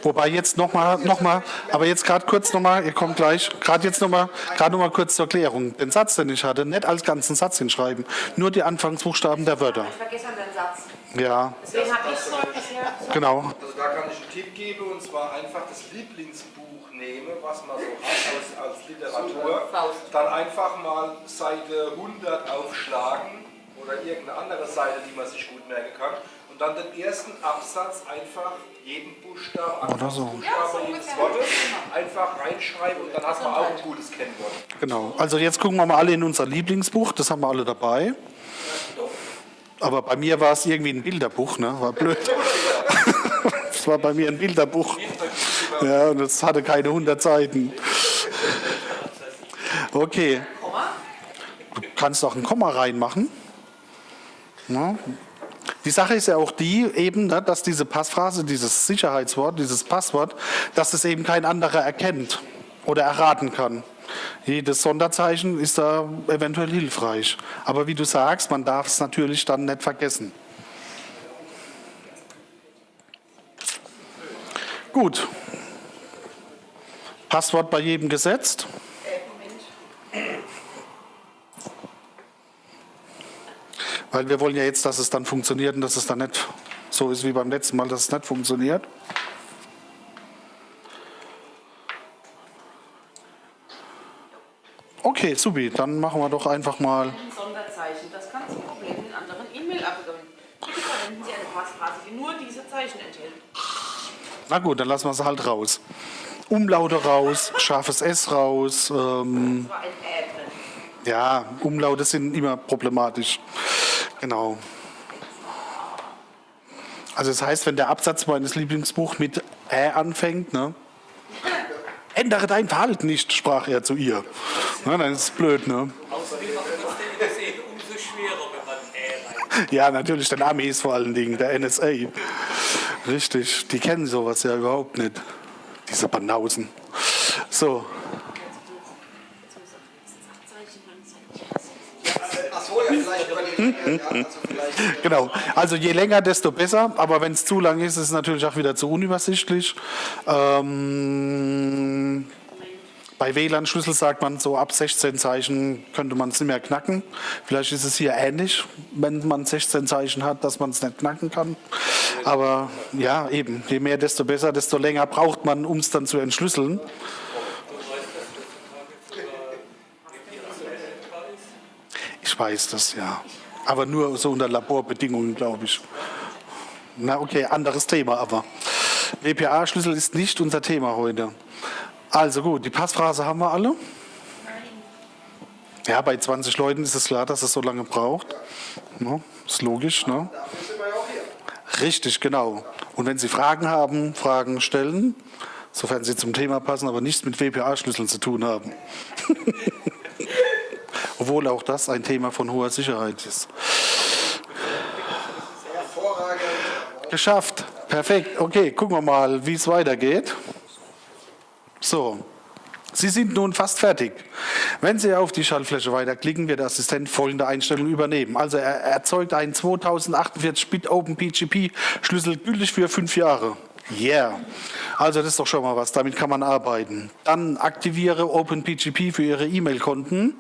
Wobei jetzt nochmal, noch mal, aber jetzt gerade kurz nochmal, ihr kommt gleich, gerade jetzt nochmal, gerade nochmal kurz zur Klärung. Den Satz, den ich hatte, nicht als ganzen Satz hinschreiben, nur die Anfangsbuchstaben der Wörter. Ich vergesse dann den Satz. Ja, Deswegen habe ich so bisher genau. Also da kann ich einen Tipp geben und zwar einfach das Lieblingsbuch nehmen, was man so hat als, als Literatur. Dann einfach mal Seite 100 aufschlagen oder irgendeine andere Seite, die man sich gut merken kann. Und dann den ersten Absatz einfach jeden Buchstaben, Oder so. Buchstabe jedes Wortes einfach reinschreiben und dann hat man auch ein gutes Kennwort. Genau. Also jetzt gucken wir mal alle in unser Lieblingsbuch, das haben wir alle dabei. Aber bei mir war es irgendwie ein Bilderbuch, ne? War blöd. Das war bei mir ein Bilderbuch. Ja, und das hatte keine 100 Seiten. Okay. Du kannst auch ein Komma reinmachen. Ja. Die Sache ist ja auch die, eben, ne, dass diese Passphrase, dieses Sicherheitswort, dieses Passwort, dass es eben kein anderer erkennt oder erraten kann. Jedes Sonderzeichen ist da eventuell hilfreich. Aber wie du sagst, man darf es natürlich dann nicht vergessen. Gut. Passwort bei jedem gesetzt. Weil wir wollen ja jetzt, dass es dann funktioniert und dass es dann nicht so ist wie beim letzten Mal, dass es nicht funktioniert. Okay, supi, dann machen wir doch einfach mal. Ein Sonderzeichen. Das kann zum Problem in anderen E-Mail-Abgaben. Bitte verwenden Sie eine Passphrase, die nur diese Zeichen enthält. Na gut, dann lassen wir es halt raus. Umlaute raus, scharfes S raus. Ähm, drin. ja, Umlaute sind immer problematisch. Genau. Also das heißt, wenn der Absatz meines Lieblingsbuchs mit Ä anfängt, ne? Ändere dein Verhalten nicht, sprach er zu ihr. Na, dann ist es blöd, ne? Ja, natürlich, den Amis vor allen Dingen, der NSA. Richtig, die kennen sowas ja überhaupt nicht. Diese Banausen. So, genau. Also je länger, desto besser. Aber wenn es zu lang ist, ist es natürlich auch wieder zu unübersichtlich. Ähm, bei WLAN-Schlüssel sagt man, so ab 16 Zeichen könnte man es nicht mehr knacken. Vielleicht ist es hier ähnlich, wenn man 16 Zeichen hat, dass man es nicht knacken kann. Aber ja, eben, je mehr, desto besser, desto länger braucht man, um es dann zu entschlüsseln. Ich weiß das, ja. Aber nur so unter Laborbedingungen, glaube ich. Na okay, anderes Thema aber. WPA-Schlüssel ist nicht unser Thema heute. Also gut, die Passphrase haben wir alle. Ja, bei 20 Leuten ist es klar, dass es so lange braucht. Ja, ist logisch, ne? Richtig, genau. Und wenn Sie Fragen haben, Fragen stellen, sofern sie zum Thema passen, aber nichts mit WPA-Schlüsseln zu tun haben. Obwohl auch das ein Thema von hoher Sicherheit ist. Geschafft. Perfekt. Okay, gucken wir mal, wie es weitergeht. So. Sie sind nun fast fertig. Wenn Sie auf die Schaltfläche weiterklicken, wird der Assistent folgende Einstellung übernehmen. Also er erzeugt einen 2048-Bit OpenPGP-Schlüssel gültig für fünf Jahre. Yeah. Also das ist doch schon mal was, damit kann man arbeiten. Dann aktiviere OpenPGP für Ihre E-Mail-Konten.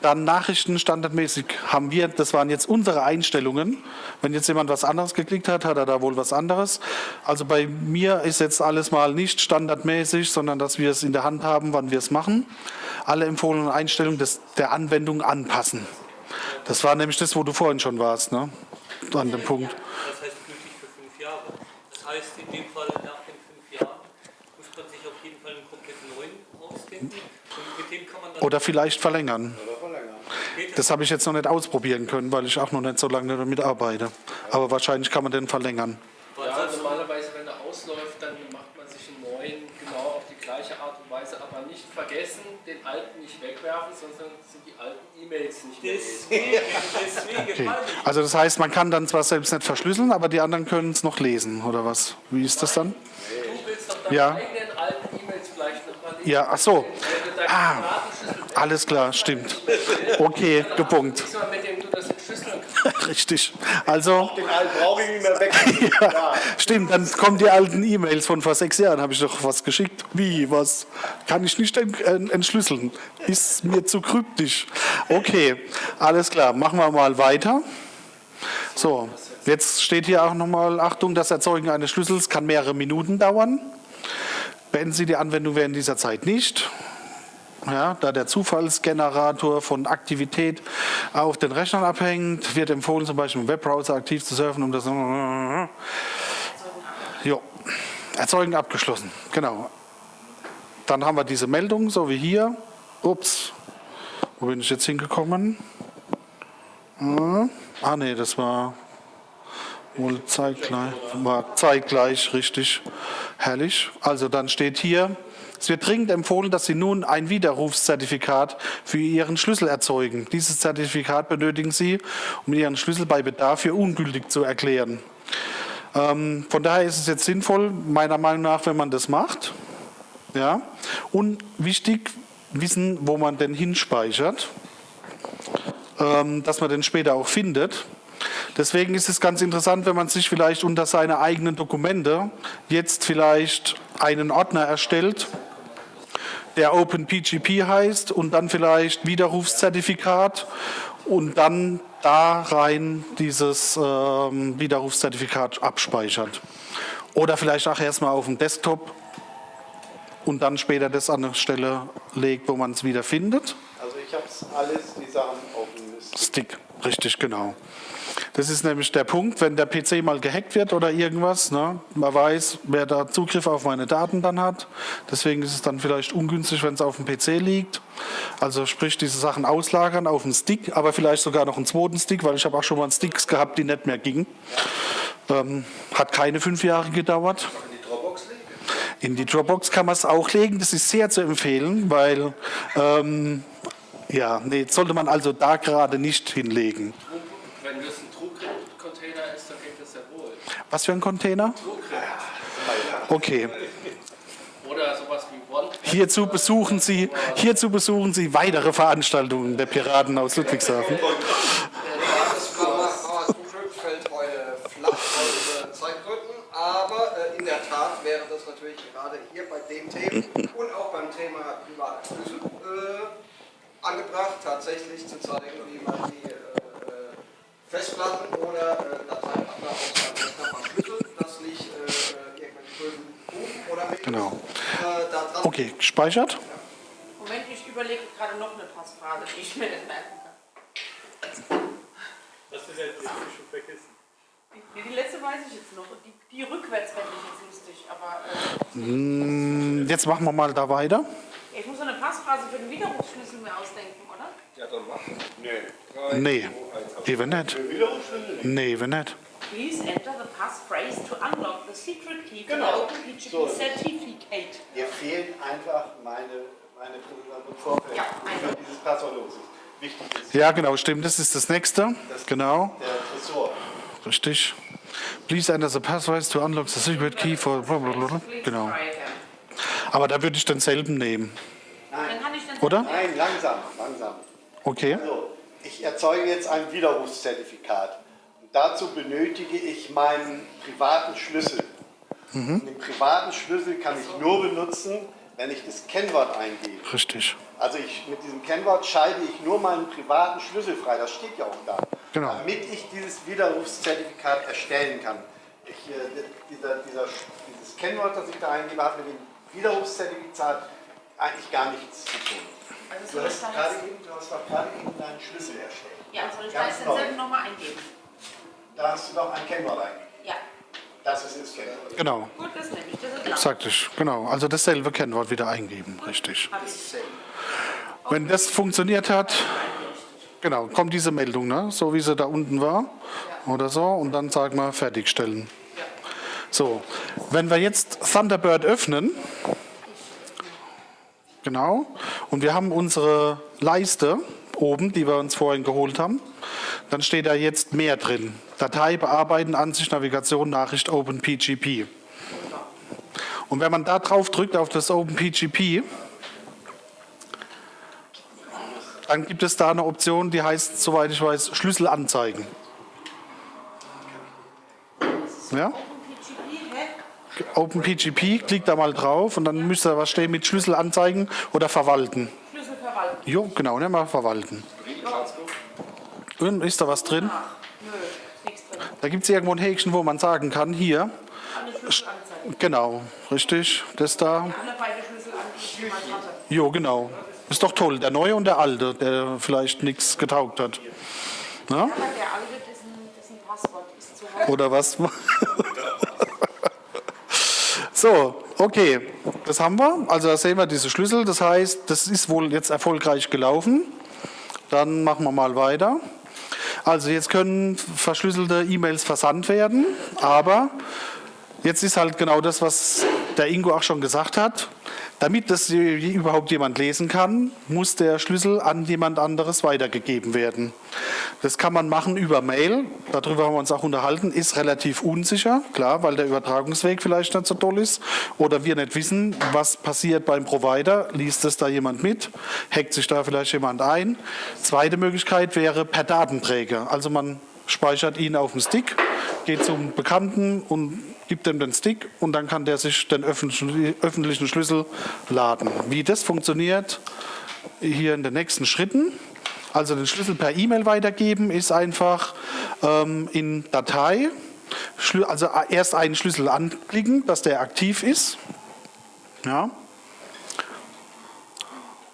Dann Nachrichten standardmäßig haben wir, das waren jetzt unsere Einstellungen. Wenn jetzt jemand was anderes geklickt hat, hat er da wohl was anderes. Also bei mir ist jetzt alles mal nicht standardmäßig, sondern dass wir es in der Hand haben, wann wir es machen. Alle empfohlenen Einstellungen des, der Anwendung anpassen. Das war nämlich das, wo du vorhin schon warst, ne? An dem Punkt. Das heißt in dem Fall nach den fünf Jahren muss man sich auf jeden Fall einen komplett neuen rausfinden. Und mit dem kann man dann Oder vielleicht verlängern. Oder verlängern. Das habe ich jetzt noch nicht ausprobieren können, weil ich auch noch nicht so lange damit arbeite. Aber wahrscheinlich kann man den verlängern. Ja, sonst normalerweise, wenn er ausläuft, dann macht man sich einen neuen, genau auf die gleiche Art und Weise, aber nicht vergessen, den alten nicht wegwerfen, sonst sind die alten E-Mails nicht mehr lesen. deswegen, deswegen Okay. Also das heißt, man kann dann zwar selbst nicht verschlüsseln, aber die anderen können es noch lesen, oder was? Wie ist das dann? Du willst doch deine Ja. eigenen alten E-Mails vielleicht nochmal lesen. Ja, ach so. Ah. Alles klar, stimmt. Okay, gepunkt. wegnimmst, mit dem du das entschlüsseln kannst. Richtig. Also, Den alten brauche ich nicht mehr weg. ja, stimmt, dann kommen die alten E-Mails von vor sechs Jahren, habe ich doch was geschickt. Wie, was? Kann ich nicht ent entschlüsseln. Ist mir zu kryptisch. Okay, alles klar, machen wir mal weiter. So, jetzt steht hier auch nochmal, Achtung, das Erzeugen eines Schlüssels kann mehrere Minuten dauern. Beenden Sie die Anwendung während dieser Zeit nicht. Ja, da der Zufallsgenerator von Aktivität auf den Rechnern abhängt, wird empfohlen, zum Beispiel im Webbrowser aktiv zu surfen, um das. Jo. Erzeugen abgeschlossen. Genau. Dann haben wir diese Meldung, so wie hier. Ups. Wo bin ich jetzt hingekommen? Hm. Ah, nee, das war wohl zeitgleich. War zeitgleich, richtig. Herrlich. Also dann steht hier, es wird dringend empfohlen, dass Sie nun ein Widerrufszertifikat für Ihren Schlüssel erzeugen. Dieses Zertifikat benötigen Sie, um Ihren Schlüssel bei Bedarf für ungültig zu erklären. Ähm, von daher ist es jetzt sinnvoll, meiner Meinung nach, wenn man das macht. Ja? Und wichtig, wissen, wo man den hinspeichert, ähm, dass man den später auch findet. Deswegen ist es ganz interessant, wenn man sich vielleicht unter seine eigenen Dokumente jetzt vielleicht einen Ordner erstellt, der OpenPGP heißt und dann vielleicht Widerrufszertifikat und dann da rein dieses ähm, Widerrufszertifikat abspeichert. Oder vielleicht auch erstmal auf dem Desktop und dann später das an eine Stelle legt, wo man es wieder findet. Also ich habe es alles, die Sachen auf dem Mist. Stick, richtig, genau. Das ist nämlich der Punkt, wenn der PC mal gehackt wird oder irgendwas, ne, man weiß, wer da Zugriff auf meine Daten dann hat. Deswegen ist es dann vielleicht ungünstig, wenn es auf dem PC liegt. Also sprich, diese Sachen auslagern auf einen Stick, aber vielleicht sogar noch einen zweiten Stick, weil ich habe auch schon mal Sticks gehabt, die nicht mehr gingen. Ähm, hat keine fünf Jahre gedauert. In die Dropbox kann man es auch legen. Das ist sehr zu empfehlen, weil ähm, ja, nee, sollte man also da gerade nicht hinlegen. Wenn das ein TrueCrypt-Container ist, dann geht das ja wohl. Was für ein Container? Okay. Oder sowas wie One. Hierzu besuchen Sie, hierzu besuchen Sie weitere Veranstaltungen der Piraten aus Ludwigshafen. Das Mauer TrueCrypt fällt heute flach aus Zeitgründen, aber in der Tat wäre das natürlich gerade hier bei dem Thema und auch beim Thema private Schlüssel äh, angebracht, tatsächlich zu zeigen, wie man die äh, äh, Festplatten oder äh, Dateiordner auf seinem Rechner verschlüsselt, dass nicht äh, irgendwelche bösen Buch oder Mails Genau. äh, da dran Okay, gespeichert? Moment, ich überlege gerade noch eine Passphrase, die ich mir nicht merken kann. Das ist ja jetzt schon vergessen. Die, die letzte weiß ich jetzt noch. Die, die rückwärts fände ich jetzt lustig. Aber äh, Hm, Jetzt machen wir mal da weiter. ich muss so eine Passphrase für den Widerrufsschlüssel mir ausdenken, oder? Ja, dann mach. Nee. Nee, eben nicht. Nee, eben nicht. Please enter the passphrase to unlock the secret key for Genau. the OpenPGP So. certificate. Mir fehlt einfach meine, meine Vorfeld, Ja, einfach. dieses Passwort los ist. Wichtig ist Ja, genau, stimmt. Das ist das nächste. Genau, der Tresor. richtig. Please enter the password to unlock the secret key for. blablabla. Genau. Aber da würde ich denselben nehmen, Dann kann ich den oder? Nein, langsam, langsam. Okay. Also, ich erzeuge jetzt ein Widerrufszertifikat. Dazu benötige ich meinen privaten Schlüssel. Und den privaten Schlüssel kann ich nur benutzen, wenn ich das Kennwort eingebe. Richtig. Also ich, mit diesem Kennwort schalte ich nur meinen privaten Schlüssel frei, das steht ja auch da. Genau. Damit ich dieses Widerrufszertifikat erstellen kann. Ich, äh, dieser, dieser, dieses Kennwort, das ich da eingebe, hat mit dem Widerrufszertifikat eigentlich gar nichts zu tun. Also Du hast, gerade eben, du hast doch gerade eben deinen Schlüssel erstellt. ja, soll ich da Ganz jetzt denselben nochmal eingeben? Da hast du doch ein Kennwort eingegeben. Ja. Das ist das Kennwort. Genau, Gut, das nehme ich. Das ist klar. sagte ich. Genau, also dasselbe Kennwort wieder eingeben, richtig. Hab ich. Wenn das funktioniert hat, genau, kommt diese Meldung, ne? so wie sie da unten war oder so, und dann sagen wir fertigstellen. So, wenn wir jetzt Thunderbird öffnen, genau, und wir haben unsere Leiste oben, die wir uns vorhin geholt haben, dann steht da jetzt mehr drin. Datei bearbeiten, Ansicht, Navigation, Nachricht, OpenPGP. Und wenn man da drauf drückt auf das OpenPGP, dann gibt es da eine Option, die heißt, soweit ich weiß, Schlüssel anzeigen. Ja? OpenPGP, klickt da mal drauf und dann müsste da was stehen mit Schlüssel anzeigen oder verwalten. Verwalten. Jo, genau, ne, mal verwalten. Und ist da was drin? Nö, nichts drin. Da gibt es irgendwo ein Häkchen, wo man sagen kann, hier, genau, richtig, das da. Jo, genau. Ist doch toll, der neue und der alte, der vielleicht nichts getaugt hat. Na? Aber der alte, dessen, dessen Passwort ist zu hoch. Oder was? So, okay, das haben wir. Also da sehen wir diese Schlüssel. Das heißt, das ist wohl jetzt erfolgreich gelaufen. Dann machen wir mal weiter. Also jetzt können verschlüsselte E-Mails versandt werden, aber jetzt ist halt genau das, was der Ingo auch schon gesagt hat. Damit das überhaupt jemand lesen kann, muss der Schlüssel an jemand anderes weitergegeben werden. Das kann man machen über Mail, darüber haben wir uns auch unterhalten, ist relativ unsicher, klar, weil der Übertragungsweg vielleicht nicht so toll ist oder wir nicht wissen, was passiert beim Provider, liest es da jemand mit, hackt sich da vielleicht jemand ein. Zweite Möglichkeit wäre per Datenträger, also man speichert ihn auf dem Stick, geht zum Bekannten und gibt ihm den Stick und dann kann der sich den öffentlichen Schlüssel laden. Wie das funktioniert, hier in den nächsten Schritten. Also den Schlüssel per E-Mail weitergeben ist einfach ähm, in Datei, also erst einen Schlüssel anklicken, dass der aktiv ist. Ja.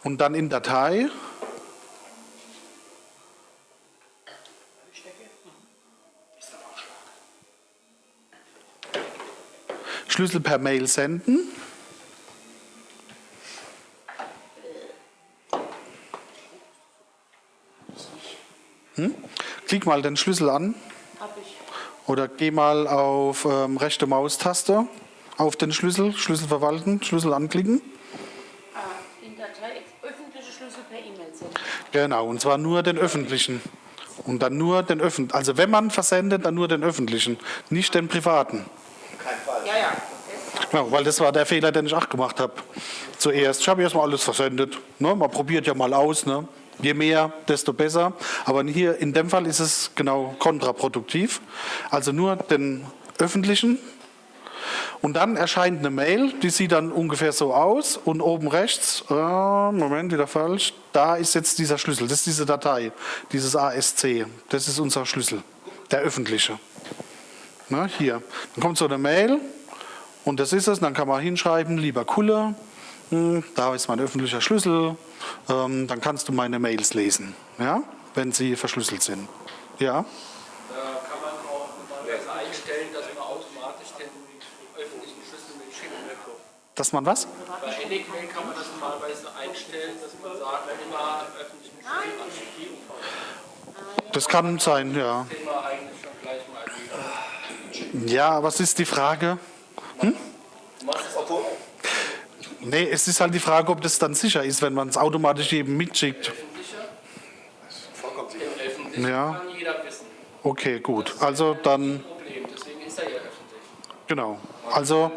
Und dann in Datei Schlüssel per Mail senden. Hm? Klick mal den Schlüssel an Hab ich. oder geh mal auf ähm, rechte Maustaste auf den Schlüssel, Schlüssel verwalten, Schlüssel anklicken. Ah, in Datei öffentliche Schlüssel per E-Mail senden. Genau, und zwar nur den öffentlichen. Und dann nur den öffentlichen. Also wenn man versendet, dann nur den öffentlichen, nicht den privaten. Kein Fall. Ja, ja. Genau, weil das war der Fehler, den ich auch gemacht habe. Zuerst. Ich habe erst mal alles versendet. Ne? Man probiert ja mal aus. Ne? Je mehr, desto besser. Aber hier in dem Fall ist es genau kontraproduktiv. Also nur den öffentlichen. Und dann erscheint eine Mail, die sieht dann ungefähr so aus. Und oben rechts, äh, Moment, wieder falsch, da ist jetzt dieser Schlüssel. Das ist diese Datei, dieses ASC. Das ist unser Schlüssel, der öffentliche. Na, hier. Dann kommt so eine Mail. Und das ist es, dann kann man hinschreiben, lieber Kulle, hm, da ist mein öffentlicher Schlüssel, ähm, dann kannst du meine Mails lesen, ja, wenn sie verschlüsselt sind. Ja, Da kann man auch normalerweise einstellen, dass man automatisch den öffentlichen Schlüssel mitschicken möchte. dass man was? Bei Enigmail kann man das normalerweise einstellen, dass man sagt, immer öffentlichen Schlüssel. Das kann sein, ja. Ja, was ist die Frage? Obwohl, Nee, es ist halt die Frage, ob das dann sicher ist, wenn man es automatisch jedem mitschickt. vollkommen sicher. Ja. kann jeder wissen. Okay, gut. Also dann, Problem, deswegen ist er ja öffentlich. genau. Also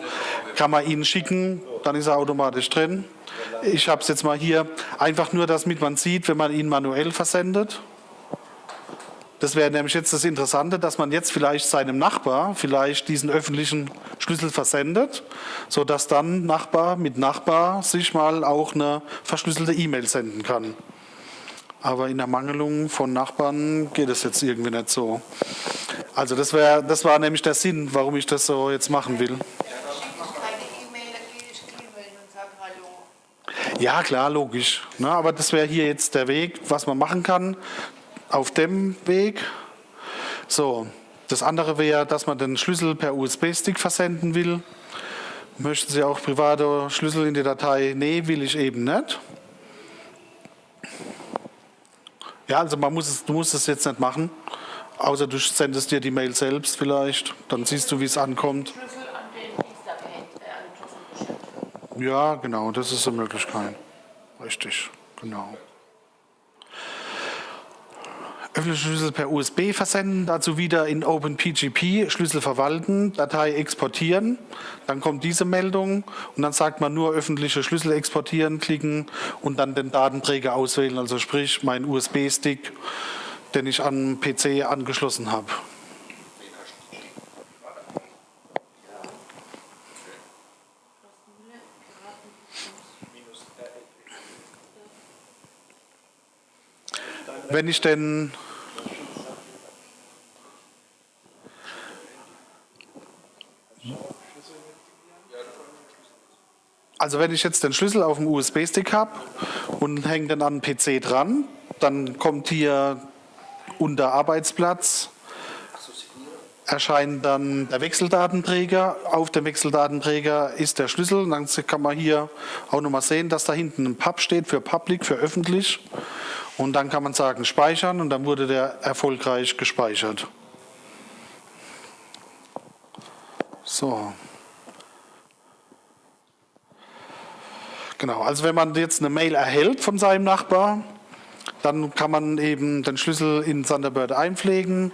kann man ihn schicken, dann ist er automatisch drin. Ich habe es jetzt mal hier einfach nur, damit man sieht, wenn man ihn manuell versendet. Das wäre nämlich jetzt das Interessante, dass man jetzt vielleicht seinem Nachbar vielleicht diesen öffentlichen Schlüssel versendet, sodass dann Nachbar mit Nachbar sich mal auch eine verschlüsselte E-Mail senden kann. Aber in Ermangelung von Nachbarn geht es jetzt irgendwie nicht so. Also das, wär, das war nämlich der Sinn, warum ich das so jetzt machen will. Ja, klar, logisch. Ne, aber das wäre hier jetzt der Weg, was man machen kann auf dem Weg. So, Das andere wäre, dass man den Schlüssel per USB-Stick versenden will. Möchten Sie auch private Schlüssel in die Datei? Nee, will ich eben nicht. Ja, also man muss es, du musst es jetzt nicht machen, außer du sendest dir die Mail selbst vielleicht, dann siehst du, wie es ankommt. Ja, genau, das ist eine Möglichkeit. Richtig, genau. Öffentliche Schlüssel per USB versenden, dazu wieder in OpenPGP Schlüssel verwalten, Datei exportieren. Dann kommt diese Meldung und dann sagt man nur öffentliche Schlüssel exportieren, klicken und dann den Datenträger auswählen, also sprich mein USB-Stick, den ich den PC angeschlossen habe. Wenn ich denn Also wenn ich jetzt den Schlüssel auf dem USB-Stick habe und hänge den an den PC dran, dann kommt hier unter Arbeitsplatz erscheint dann der Wechseldatenträger. Auf dem Wechseldatenträger ist der Schlüssel. Dann kann man hier auch nochmal sehen, dass da hinten ein Pub steht für Public, für öffentlich. Und dann kann man sagen speichern und dann wurde der erfolgreich gespeichert. So. Genau, also wenn man jetzt eine Mail erhält von seinem Nachbar, dann kann man eben den Schlüssel in Thunderbird einpflegen,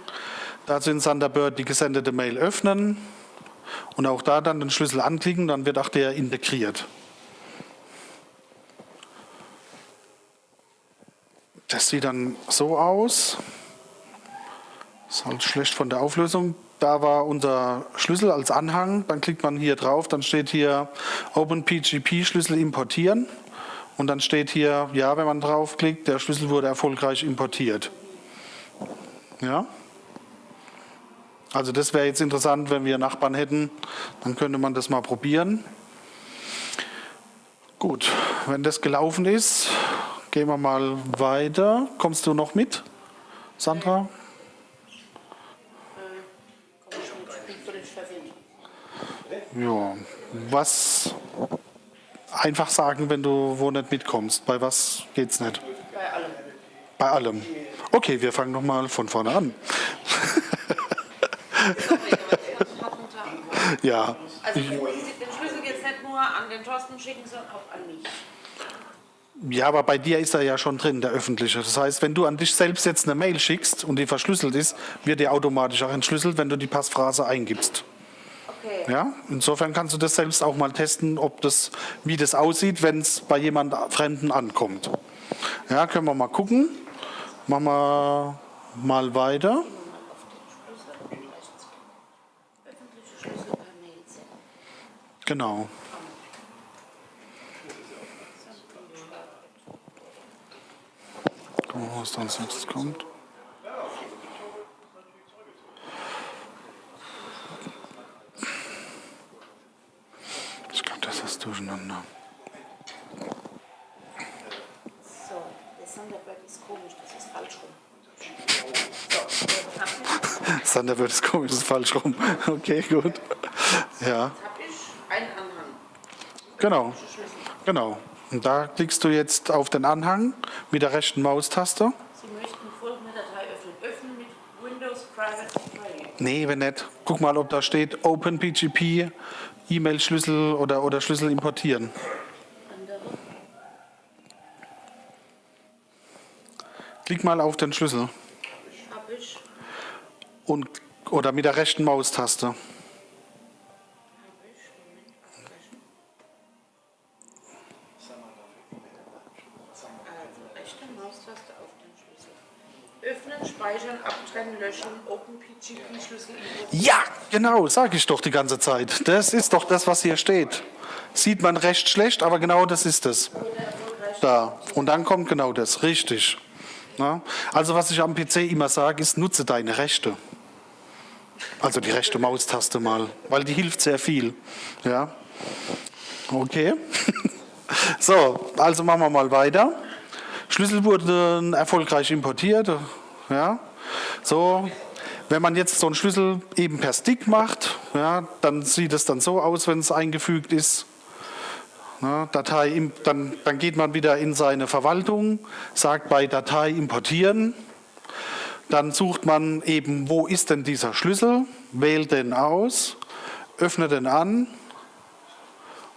dazu in Thunderbird die gesendete Mail öffnen und auch da dann den Schlüssel anklicken, dann wird auch der integriert. Das sieht dann so aus. Ist halt schlecht von der Auflösung. Da war unser Schlüssel als Anhang. Dann klickt man hier drauf. Dann steht hier OpenPGP Schlüssel importieren. Und dann steht hier, ja, wenn man draufklickt, der Schlüssel wurde erfolgreich importiert. Ja? Also das wäre jetzt interessant, wenn wir Nachbarn hätten, dann könnte man das mal probieren. Gut, wenn das gelaufen ist, gehen wir mal weiter. Kommst du noch mit, Sandra? Verwirrt. Ja, was einfach sagen, wenn du wo nicht mitkommst. Bei was geht's nicht? Bei allem. Bei allem. Okay, wir fangen nochmal von vorne an. ja, Also den Schlüssel jetzt nicht nur an den Thorsten schicken, sondern auch an mich. Ja, aber bei dir ist er ja schon drin, der öffentliche. Das heißt, wenn du an dich selbst jetzt eine Mail schickst und die verschlüsselt ist, wird die automatisch auch entschlüsselt, wenn du die Passphrase eingibst. Okay. Ja, insofern kannst du das selbst auch mal testen, ob das, wie das aussieht, wenn es bei jemand Fremden ankommt. Ja, können wir mal gucken. Machen wir mal weiter. Genau. Gucken wir mal, was da als nächstes kommt. Ich glaube, das ist durcheinander. So, der Thunderbird ist komisch, das ist falsch rum. So, Thunderbird ist komisch, das ist falsch rum. Okay, gut. Ja, hab ich einen Anhang. genau. Genau. Und da klickst du jetzt auf den Anhang mit der rechten Maustaste. Sie möchten folgende Datei öffnen. Öffnen mit Windows Private Tray. Nee, wenn nicht. Guck mal, ob da steht OpenPGP, E-Mail-Schlüssel oder, oder Schlüssel importieren. Andere. Klick mal auf den Schlüssel Hab ich. und, oder mit der rechten Maustaste. Hab ich. Moment. Also, rechte Maustaste auf den Schlüssel. Öffnen, speichern, abtrennen, löschen, OpenPGP-Schlüssel. Ja, genau, sage ich doch die ganze Zeit. Das ist doch das, was hier steht. Sieht man recht schlecht, aber genau das ist es. Da. Und dann kommt genau das, richtig. Na? Also was ich am PC immer sage, ist, nutze deine Rechte. Also die rechte Maustaste mal, weil die hilft sehr viel. Ja. Okay. So, also machen wir mal weiter. Schlüssel wurden erfolgreich importiert. Ja. So. Wenn man jetzt so einen Schlüssel eben per Stick macht, ja, dann sieht es dann so aus, wenn es eingefügt ist. Ja, Datei, dann, dann geht man wieder in seine Verwaltung, sagt bei Datei importieren. Dann sucht man eben, wo ist denn dieser Schlüssel, wählt den aus, öffnet den an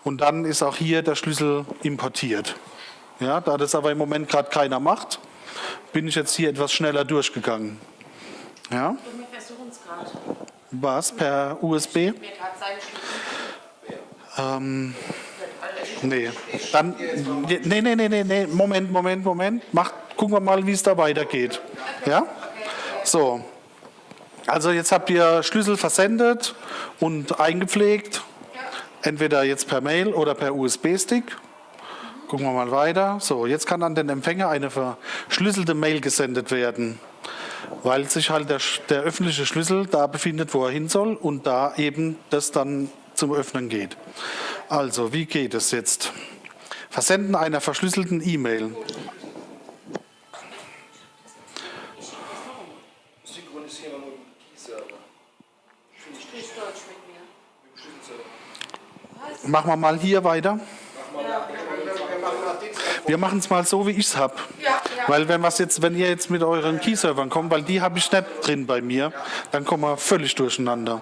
und dann ist auch hier der Schlüssel importiert. Ja, da das aber im Moment gerade keiner macht, bin ich jetzt hier etwas schneller durchgegangen. Ja, was per USB? Ähm, nee, dann, nee, nee, nee, nee, Moment, Moment, Moment. Mach, gucken wir mal, wie es da weitergeht. Ja? So. Also jetzt habt ihr Schlüssel versendet und eingepflegt. Entweder jetzt per Mail oder per USB-Stick. Gucken wir mal weiter. So, jetzt kann an den Empfänger eine verschlüsselte Mail gesendet werden, weil sich halt der, der öffentliche Schlüssel da befindet, wo er hin soll und da eben das dann zum Öffnen geht. Also, wie geht es jetzt? Versenden einer verschlüsselten E-Mail. Synchronisieren wir mit dem Key-Server. Finde ich Sprich Deutsch mit mir. mit dem Schlüsselserver. Machen wir mal hier weiter. Wir machen mal Dienstag. Wir machen es mal so, wie ich es habe. Ja, ja. Weil wenn, was jetzt, wenn ihr jetzt mit euren Key-Servern kommt, weil die habe ich nicht drin bei mir, dann kommen wir völlig durcheinander.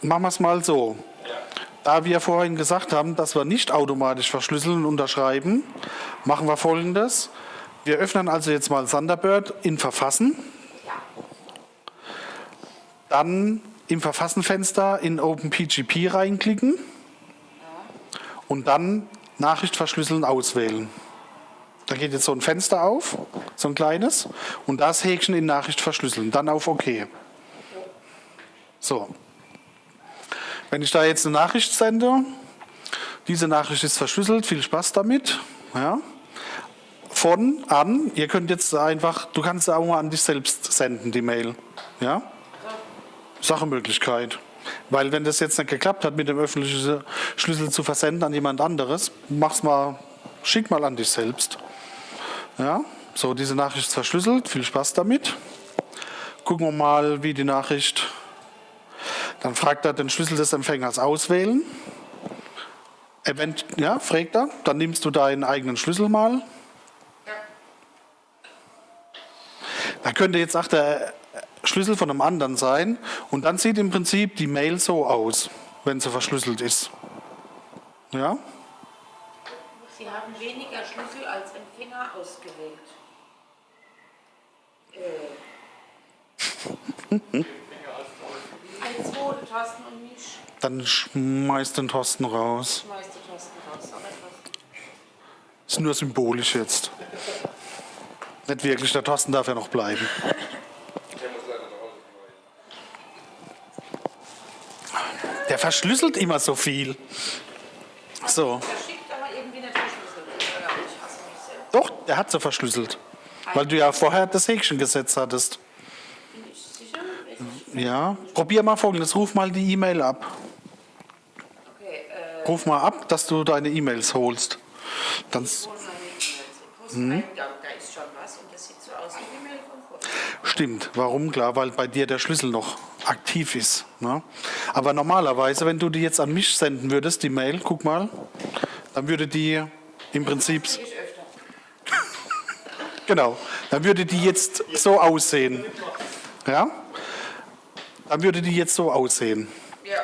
Machen wir es mal so. Da wir vorhin gesagt haben, dass wir nicht automatisch verschlüsseln und unterschreiben, machen wir folgendes. Wir öffnen also jetzt mal Thunderbird in Verfassen. Dann im Verfassenfenster in OpenPGP reinklicken und dann Nachricht verschlüsseln auswählen. Da geht jetzt so ein Fenster auf, so ein kleines, und das Häkchen in Nachricht verschlüsseln. Dann auf OK. So. Wenn ich da jetzt eine Nachricht sende, diese Nachricht ist verschlüsselt, viel Spaß damit. Ja. Von an, ihr könnt jetzt einfach, du kannst auch mal an dich selbst senden, die Mail. Ja. Sache-Möglichkeit. Weil wenn das jetzt nicht geklappt hat, mit dem öffentlichen Schlüssel zu versenden an jemand anderes, mach's mal, schick mal an dich selbst. Ja, so diese Nachricht ist verschlüsselt. Viel Spaß damit. Gucken wir mal, wie die Nachricht. Dann fragt er den Schlüssel des Empfängers auswählen. Event, ja, fragt er. Dann nimmst du deinen eigenen Schlüssel mal. Da könnte jetzt auch der Schlüssel von einem anderen sein. Und dann sieht im Prinzip die Mail so aus, wenn sie verschlüsselt ist. Ja? Sie haben weniger Schlüssel als Empfänger ausgewählt. Äh. Ein zweiter Tasten und mich Dann schmeißt den Thorsten raus. schmeißt die Tasten raus. Aber. Ist nur symbolisch jetzt. Nicht wirklich, der Thorsten darf ja noch bleiben. Der verschlüsselt immer so viel. So. Doch, der hat sie verschlüsselt. Weil du ja vorher das Häkchen gesetzt hattest. Bin ich sicher? Bin ich- Ja. Probier mal folgendes: Ruf mal die E-Mail ab. Äh, Ruf mal ab, dass du deine E-Mails holst. Dann, s- sieht so aus wie die E-Mail von vorher. Stimmt. Warum? Klar, weil bei dir der Schlüssel noch aktiv ist. Ne? Aber normalerweise, wenn du die jetzt an mich senden würdest, die Mail, guck mal, dann würde die im Prinzip, genau, dann würde die jetzt so aussehen. Ja? Dann würde die jetzt so aussehen. Ja.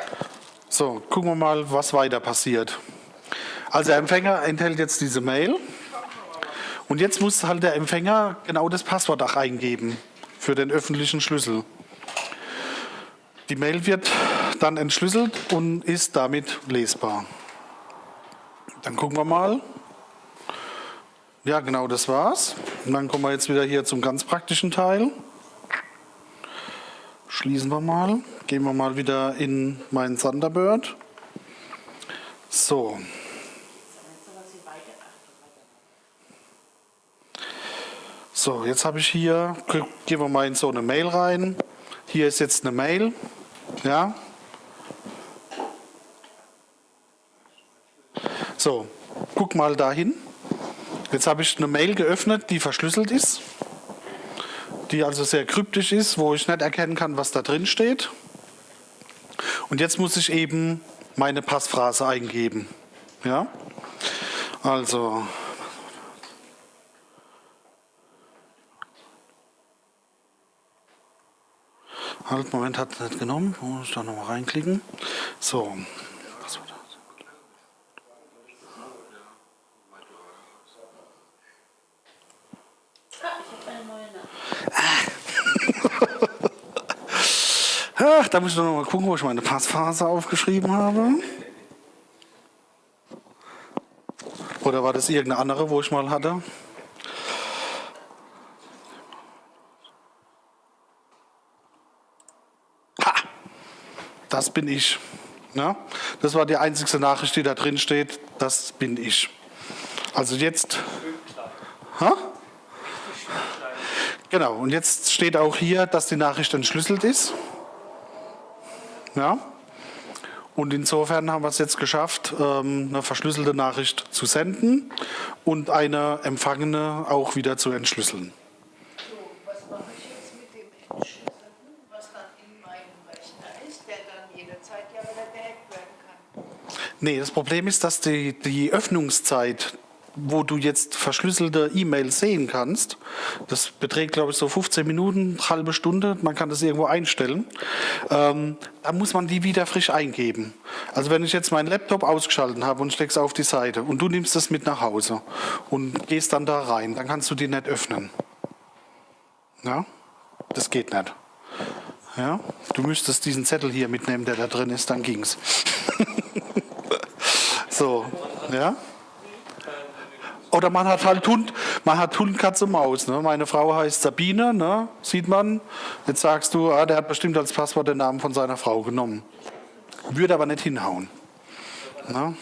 So, gucken wir mal, was weiter passiert. Also der Empfänger enthält jetzt diese Mail. Und jetzt muss halt der Empfänger genau das Passwort auch eingeben für den öffentlichen Schlüssel. Die Mail wird dann entschlüsselt und ist damit lesbar. Dann gucken wir mal. Ja, genau, das war's. Und dann kommen wir jetzt wieder hier zum ganz praktischen Teil. Schließen wir mal. Gehen wir mal wieder in meinen Thunderbird. So. So, jetzt habe ich hier, gehen wir mal in so eine Mail rein. Hier ist jetzt eine Mail. Ja. So, guck mal dahin. Jetzt habe ich eine Mail geöffnet, die verschlüsselt ist. die also sehr kryptisch ist, wo ich nicht erkennen kann, was da drin steht. Und jetzt muss ich eben meine Passphrase eingeben. Ja? Also. Halt, Moment, hat es nicht genommen. Muss ich da nochmal reinklicken. So. Was war das? Ah. Ach, da muss ich doch noch mal gucken, wo ich meine Passphase aufgeschrieben habe. Oder war das irgendeine andere, wo ich mal hatte? Das bin ich. Ja? Das war die einzigste Nachricht, die da drin steht. Das bin ich. Also jetzt. Ha? Genau, und jetzt steht auch hier, dass die Nachricht entschlüsselt ist. Ja? Und insofern haben wir es jetzt geschafft, ähm, eine verschlüsselte Nachricht zu senden und eine empfangene auch wieder zu entschlüsseln. So, was mache ich jetzt mit dem Entschlüsselten, was dann in meinem Rechner ist, der dann jederzeit ja wieder gehackt werden kann? Nee, das Problem ist, dass die, die Öffnungszeit, wo du jetzt verschlüsselte E-Mails sehen kannst, das beträgt, glaube ich, so 15 Minuten, halbe Stunde, man kann das irgendwo einstellen, ähm, da muss man die wieder frisch eingeben. Also wenn ich jetzt meinen Laptop ausgeschaltet habe und stecke es auf die Seite und du nimmst das mit nach Hause und gehst dann da rein, dann kannst du die nicht öffnen. Ja, das geht nicht. Ja, du müsstest diesen Zettel hier mitnehmen, der da drin ist, dann ging's. So, ja. Oder man hat halt Hund, man hat Hund, Katze, Maus. Ne? Meine Frau heißt Sabine, ne? sieht man. Jetzt sagst du, ah, der hat bestimmt als Passwort den Namen von seiner Frau genommen. Würde aber nicht hinhauen. Ne?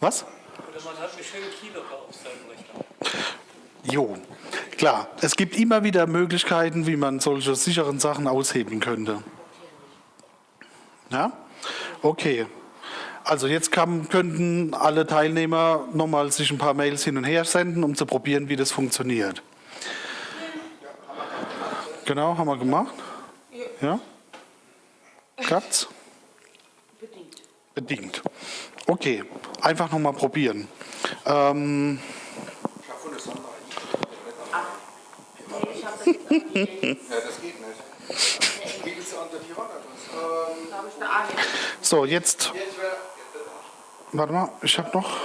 Was? Oder man hat einen schönen Keylogger auf seinem Rechner. Jo, klar. Es gibt immer wieder Möglichkeiten, wie man solche sicheren Sachen aushebeln könnte. Ja? Okay. Also jetzt kann, könnten alle Teilnehmer nochmal sich ein paar Mails hin und her senden, um zu probieren, wie das funktioniert. Genau, haben wir gemacht. Ja? Klappt's? Bedingt. Bedingt. Okay, einfach nochmal probieren. Ähm, Ja, das geht nicht. So, jetzt. Warte mal, ich habe noch.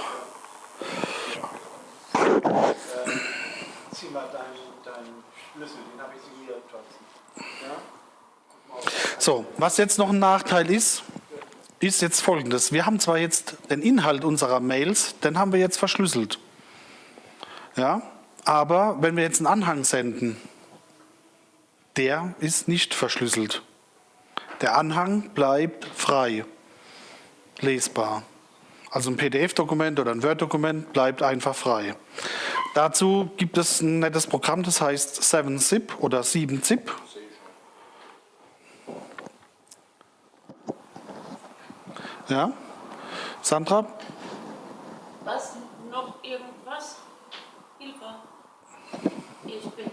Zieh mal deinen, deinen Schlüssel, den habe ich hier. Ja? So, was jetzt noch ein Nachteil ist, ist jetzt folgendes. Wir haben zwar jetzt den Inhalt unserer Mails, den haben wir jetzt verschlüsselt. Ja, aber wenn wir jetzt einen Anhang senden, der ist nicht verschlüsselt. Der Anhang bleibt frei, lesbar. Also ein PDF-Dokument oder ein Word-Dokument bleibt einfach frei. Dazu gibt es ein nettes Programm, das heißt 7-Zip oder 7-Zip. Ja? Sandra? Was? Noch irgendwas? Hilfe. Ich bin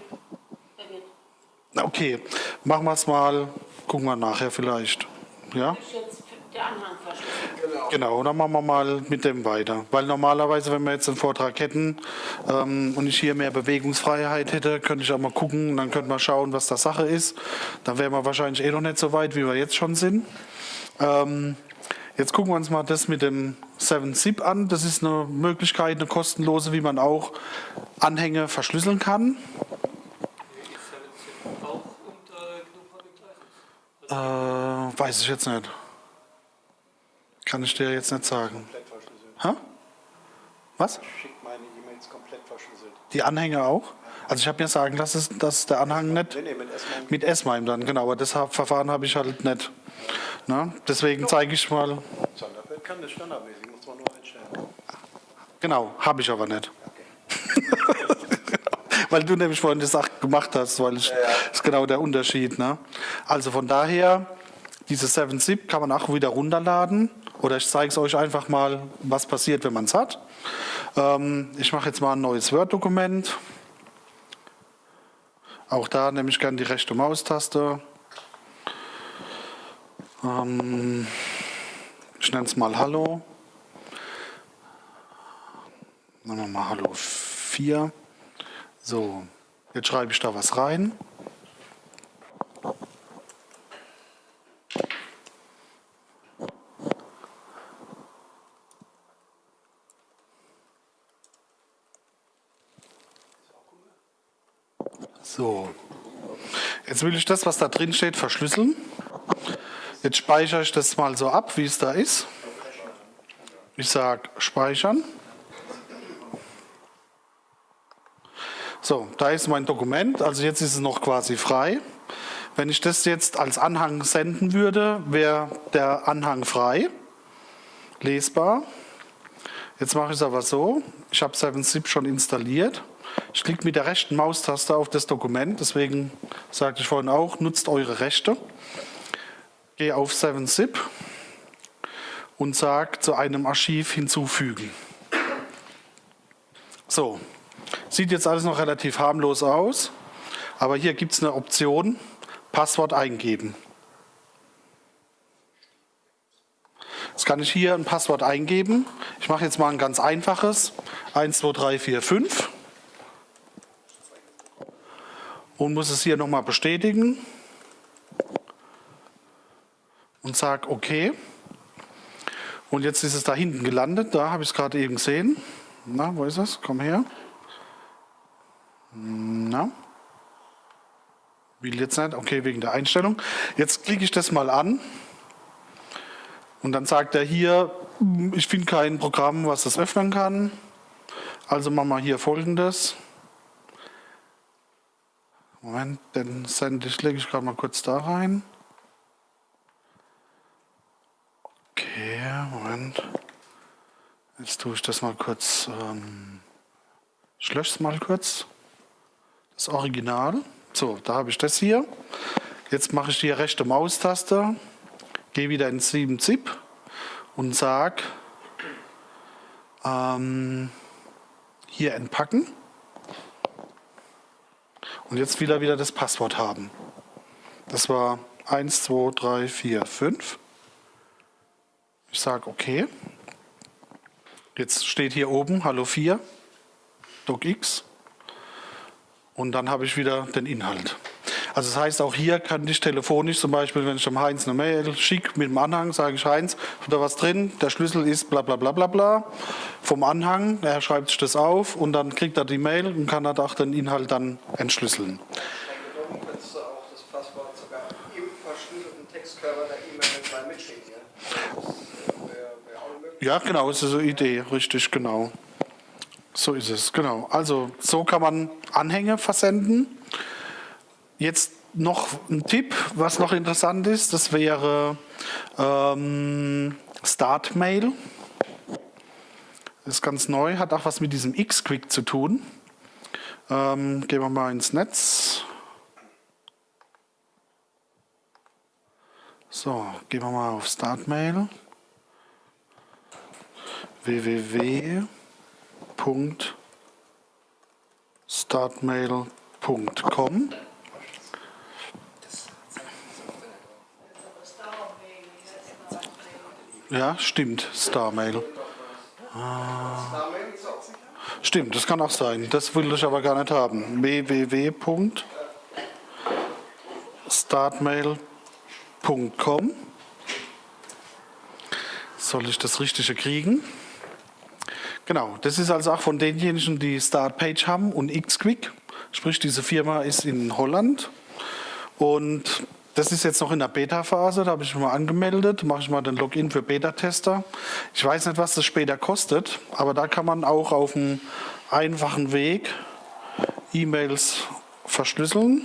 verwirrt. Okay, machen wir es mal. Gucken wir nachher vielleicht. Ja? Ist jetzt der Anhang verschlüsselt. Genau, dann machen wir mal mit dem weiter. Weil normalerweise, wenn wir jetzt einen Vortrag hätten ähm, und ich hier mehr Bewegungsfreiheit hätte, könnte ich auch mal gucken, dann könnte man schauen, was da Sache ist. Dann wären wir wahrscheinlich eh noch nicht so weit, wie wir jetzt schon sind. Ähm, jetzt gucken wir uns mal das mit dem 7-Zip an. Das ist eine Möglichkeit, eine kostenlose, wie man auch Anhänge verschlüsseln kann. Äh, weiß ich jetzt nicht. Kann ich dir jetzt nicht sagen. Hä? Was? Ich schicke meine E-Mails komplett verschlüsselt. Die Anhänge auch? Also ich habe mir sagen lassen, dass der Anhang nicht Nee, nee, mit S-MIME. mit S-MIME dann, genau, aber das Verfahren habe ich halt nicht. Ne? Deswegen zeige ich mal, Sonderfeld kann das standardmäßig, muss man nur einstellen. genau, habe ich aber nicht. weil du nämlich vorhin die Sache gemacht hast, weil ich, das ist genau der Unterschied. Ne? Also von daher, diese 7-Zip kann man auch wieder runterladen oder ich zeige es euch einfach mal, was passiert, wenn man es hat. Ähm, ich mache jetzt mal ein neues Word-Dokument. Auch da nehme ich gerne die rechte Maustaste. Ähm, ich nenne es mal Hallo. Nehmen wir mal Hallo 4. So, jetzt schreibe ich da was rein. So, jetzt will ich das, was da drin steht, verschlüsseln. Jetzt speichere ich das mal so ab, wie es da ist. Ich sage Speichern. So, da ist mein Dokument, also jetzt ist es noch quasi frei. Wenn ich das jetzt als Anhang senden würde, wäre der Anhang frei, lesbar. Jetzt mache ich es aber so, ich habe 7-Zip schon installiert. Ich klicke mit der rechten Maustaste auf das Dokument, deswegen sagte ich vorhin auch, nutzt eure Rechte. Gehe auf 7-Zip und sage zu einem Archiv hinzufügen. So, sieht jetzt alles noch relativ harmlos aus, aber hier gibt es eine Option, Passwort eingeben. Jetzt kann ich hier ein Passwort eingeben. Ich mache jetzt mal ein ganz einfaches. 1, 2, 3, 4, 5 und muss es hier nochmal bestätigen und sage OK. Und jetzt ist es da hinten gelandet, da habe ich es gerade eben gesehen. Na, wo ist es? Komm her. Na. Will jetzt nicht, okay, wegen der Einstellung. Jetzt klicke ich das mal an und dann sagt er hier, ich finde kein Programm, was das öffnen kann. Also machen wir hier folgendes. Moment, den sende ich, lege ich gerade mal kurz da rein. Okay, Moment. Jetzt tue ich das mal kurz, ähm, ich lösche es mal kurz. Das Original. So, da habe ich das hier. Jetzt mache ich die rechte Maustaste, gehe wieder in 7-Zip und sage, ähm, hier entpacken und jetzt will er wieder das Passwort haben. Das war 1, 2, 3, 4, 5. Ich sage okay. Jetzt steht hier oben Hallo 4, DocX. Und dann habe ich wieder den Inhalt. Also das heißt, auch hier kann ich telefonisch zum Beispiel, wenn ich dem Heinz eine Mail schicke mit dem Anhang, sage ich Heinz, da was drin, der Schlüssel ist bla bla bla bla bla vom Anhang, er schreibt sich das auf und dann kriegt er die Mail und kann er auch den Inhalt dann entschlüsseln. Das. Ja? Das genau, ist so eine Idee, richtig, genau. So ist es, genau. Also so kann man Anhänge versenden. Jetzt noch ein Tipp, was noch interessant ist, das wäre ähm, Startmail. Ist ganz neu, hat auch was mit diesem X-Quick zu tun. Ähm, gehen wir mal ins Netz. So, gehen wir mal auf Startmail. www.startmail.com Ja, stimmt, Starmail. Sicher. Stimmt, das kann auch sein. Das will ich aber gar nicht haben. www.startmail.com Soll ich das Richtige kriegen? Genau, das ist also auch von denjenigen, die Startpage haben und Xquick. Sprich, diese Firma ist in Holland. Und das ist jetzt noch in der Beta-Phase, da habe ich mich mal angemeldet, mache ich mal den Login für Beta-Tester. Ich weiß nicht, was das später kostet, aber da kann man auch auf einem einfachen Weg E-Mails verschlüsseln.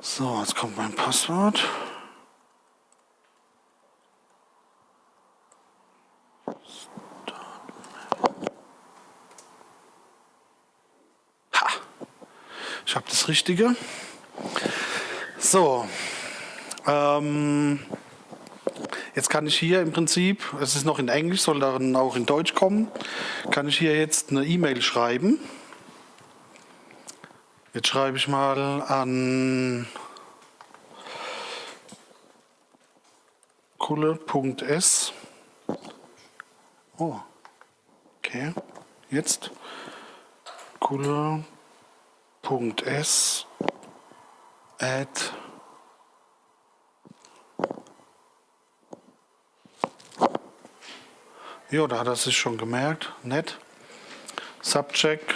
So, jetzt kommt mein Passwort. Ich habe das Richtige. So, ähm, Jetzt kann ich hier im Prinzip, es ist noch in Englisch, soll dann auch in Deutsch kommen, kann ich hier jetzt eine E-Mail schreiben. Jetzt schreibe ich mal an kulle.s. Oh, okay. Jetzt kulle.s at Ja, da hat er sich schon gemerkt. Nett. Subject.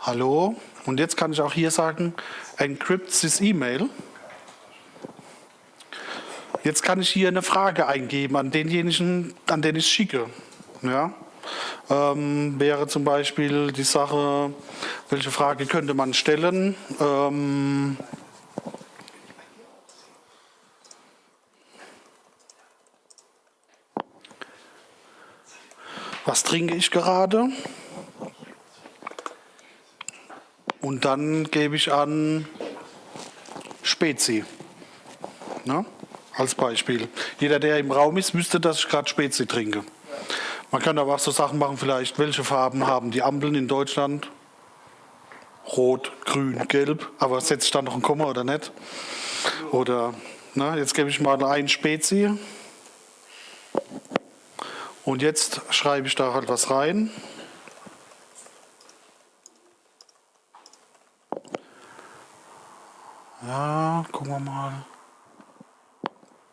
Hallo. Und jetzt kann ich auch hier sagen, encrypt this email. Jetzt kann ich hier eine Frage eingeben an denjenigen, an den ich schicke. Ja. Ähm, wäre zum Beispiel die Sache, welche Frage könnte man stellen? Ähm, was trinke ich gerade? Und dann gebe ich an Spezi. Ne? Als Beispiel. Jeder, der im Raum ist, wüsste, dass ich gerade Spezi trinke. Man kann aber auch so Sachen machen, vielleicht, welche Farben haben die Ampeln in Deutschland? Rot, grün, gelb. Aber setze ich da noch ein Komma oder nicht? Oder, na, jetzt gebe ich mal ein Spezi. Und jetzt schreibe ich da halt was rein. Ja, gucken wir mal.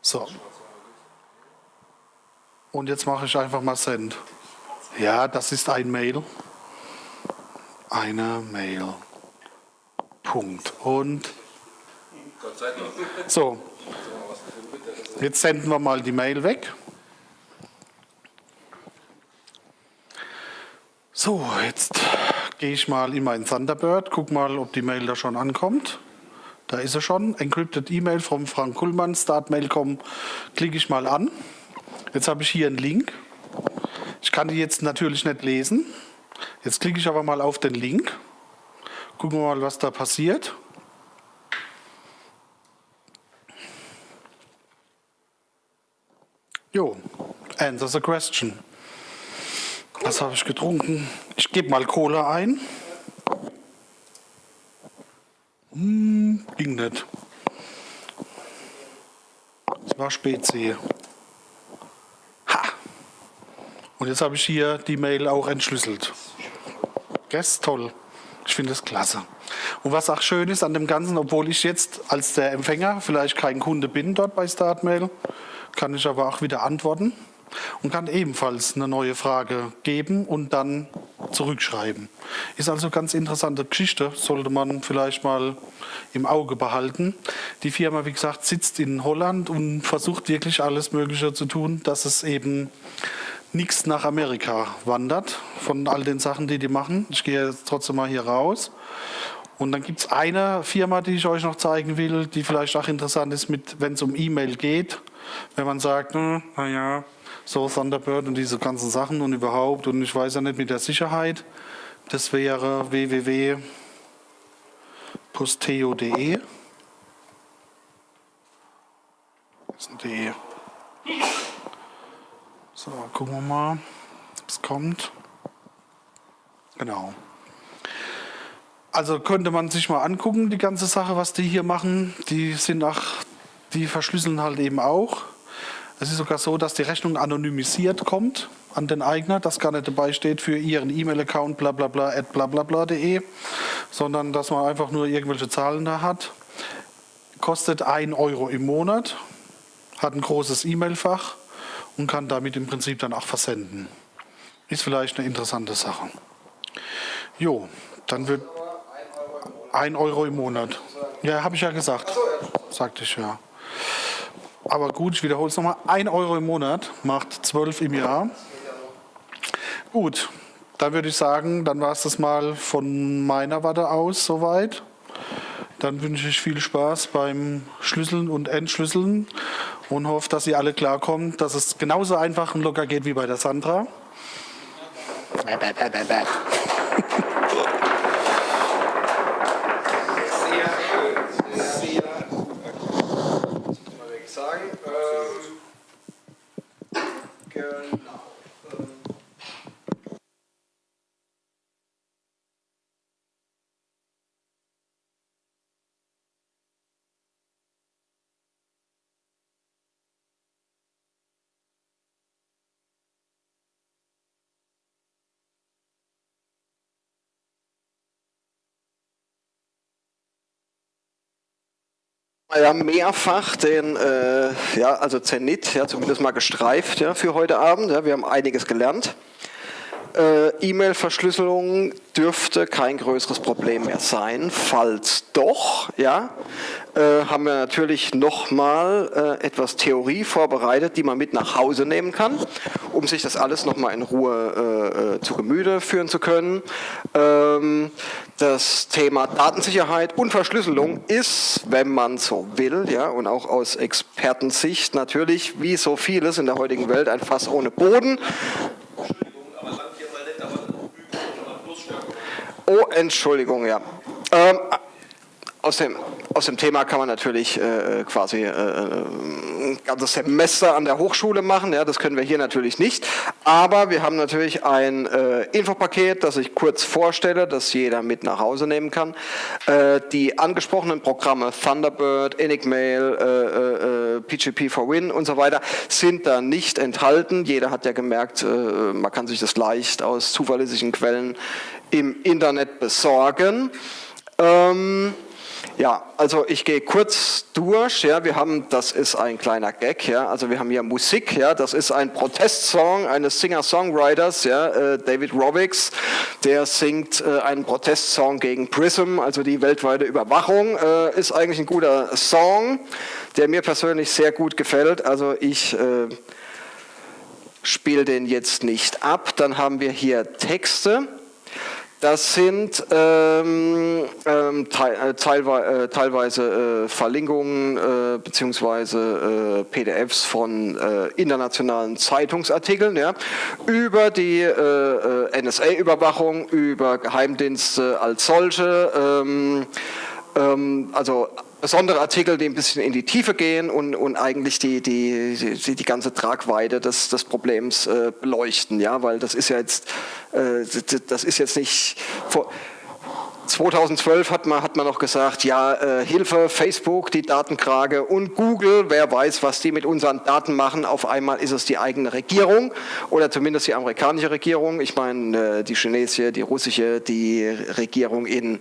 So. Und jetzt mache ich einfach mal Send. Ja, das ist ein Mail. Eine Mail. Punkt. Und so. Jetzt senden wir mal die Mail weg. So, jetzt gehe ich mal in mein Thunderbird, guck mal, ob die Mail da schon ankommt. Da ist er schon. Encrypted E-Mail vom Frank Kullmann, Startmail.com. Klicke ich mal an. Jetzt habe ich hier einen Link. Ich kann die jetzt natürlich nicht lesen. Jetzt klicke ich aber mal auf den Link. Gucken wir mal, was da passiert. Jo, answer the question. Was habe ich getrunken? Ich gebe mal Cola ein. Hm, ging nicht. Es war Spezi. Ha! Und jetzt habe ich hier die Mail auch entschlüsselt. Das toll. Ich finde das klasse. Und was auch schön ist an dem Ganzen, obwohl ich jetzt als der Empfänger vielleicht kein Kunde bin dort bei Startmail, kann ich aber auch wieder antworten und kann ebenfalls eine neue Frage geben und dann zurückschreiben. Ist also ganz interessante Geschichte, sollte man vielleicht mal im Auge behalten. Die Firma, wie gesagt, sitzt in Holland und versucht wirklich alles Mögliche zu tun, dass es eben nichts nach Amerika wandert von all den Sachen, die die machen. Ich gehe jetzt trotzdem mal hier raus. Und dann gibt es eine Firma, die ich euch noch zeigen will, die vielleicht auch interessant ist, wenn es um E-Mail geht. Wenn man sagt, hm, naja, so Thunderbird und diese ganzen Sachen und überhaupt und ich weiß ja nicht mit der Sicherheit. Das wäre www.posteo.de. .de. So, gucken wir mal, ob es kommt. Genau. Also könnte man sich mal angucken, die ganze Sache, was die hier machen. Die sind auch, die verschlüsseln halt eben auch. Es ist sogar so, dass die Rechnung anonymisiert kommt an den Eigner, das gar nicht dabei steht für Ihren E-Mail-Account bla bla bla at bla bla bla.de, sondern dass man einfach nur irgendwelche Zahlen da hat. Kostet 1 Euro im Monat, hat ein großes E-Mail-Fach und kann damit im Prinzip dann auch versenden. Ist vielleicht eine interessante Sache. Jo, dann wird 1 Euro im Monat. Ja, habe ich ja gesagt. Sagte ich ja. Aber gut, ich wiederhole es nochmal. 1 Euro im Monat macht 12 im Jahr. Gut, dann würde ich sagen, dann war es das mal von meiner Warte aus soweit. Dann wünsche ich viel Spaß beim Schlüsseln und Entschlüsseln und hoffe, dass ihr alle klarkommt, dass es genauso einfach und locker geht wie bei der Sandra. Sehr schön, sehr, ja mehrfach den, äh, ja, also Zenit, ja, zumindest mal gestreift ja, für heute Abend. Ja, wir haben einiges gelernt. Äh, E-Mail-Verschlüsselung dürfte kein größeres Problem mehr sein. Falls doch, ja, äh, haben wir natürlich nochmal äh, etwas Theorie vorbereitet, die man mit nach Hause nehmen kann, um sich das alles nochmal in Ruhe äh, äh, zu Gemüte führen zu können. Ähm, das Thema Datensicherheit und Verschlüsselung ist, wenn man so will, ja, und auch aus Expertensicht natürlich, wie so vieles in der heutigen Welt, ein Fass ohne Boden. Oh, Entschuldigung, ja. Ähm, aus dem, aus dem Thema kann man natürlich äh, quasi äh, ein ganzes Semester an der Hochschule machen. Ja, das können wir hier natürlich nicht. Aber wir haben natürlich ein äh, Infopaket, das ich kurz vorstelle, das jeder mit nach Hause nehmen kann. Äh, die angesprochenen Programme Thunderbird, Enigmail, äh, äh, PGP for Win und so weiter sind da nicht enthalten. Jeder hat ja gemerkt, man kann sich das leicht aus zuverlässigen Quellen im Internet besorgen. Ähm, ja, also ich gehe kurz durch. Ja, wir haben, das ist ein kleiner Gag. Ja, also wir haben hier Musik. Ja, das ist ein Protestsong eines Singer-Songwriters, ja, äh, David Robbix. Der singt äh, einen Protestsong gegen Prism, also die weltweite Überwachung. Äh, ist eigentlich ein guter Song, der mir persönlich sehr gut gefällt. Also ich äh, spiele den jetzt nicht ab. Dann haben wir hier Texte. Das sind ähm, ähm, äh, teilweise, äh, teilweise äh, Verlinkungen äh, bzw. Äh, PDFs von äh, internationalen Zeitungsartikeln ja, über die äh, NSA-Überwachung, über Geheimdienste als solche. Ähm, ähm, also besondere Artikel, die ein bisschen in die Tiefe gehen und, und eigentlich die, die, die, die ganze Tragweite des, des Problems äh, beleuchten, ja, weil das ist ja jetzt, äh, das ist jetzt nicht, vor, 2012 hat man, hat man noch gesagt, ja, äh, Hilfe, Facebook, die Datenkrage und Google, wer weiß, was die mit unseren Daten machen. Auf einmal ist es die eigene Regierung oder zumindest die amerikanische Regierung. Ich meine, äh, die chinesische, die russische, die Regierung in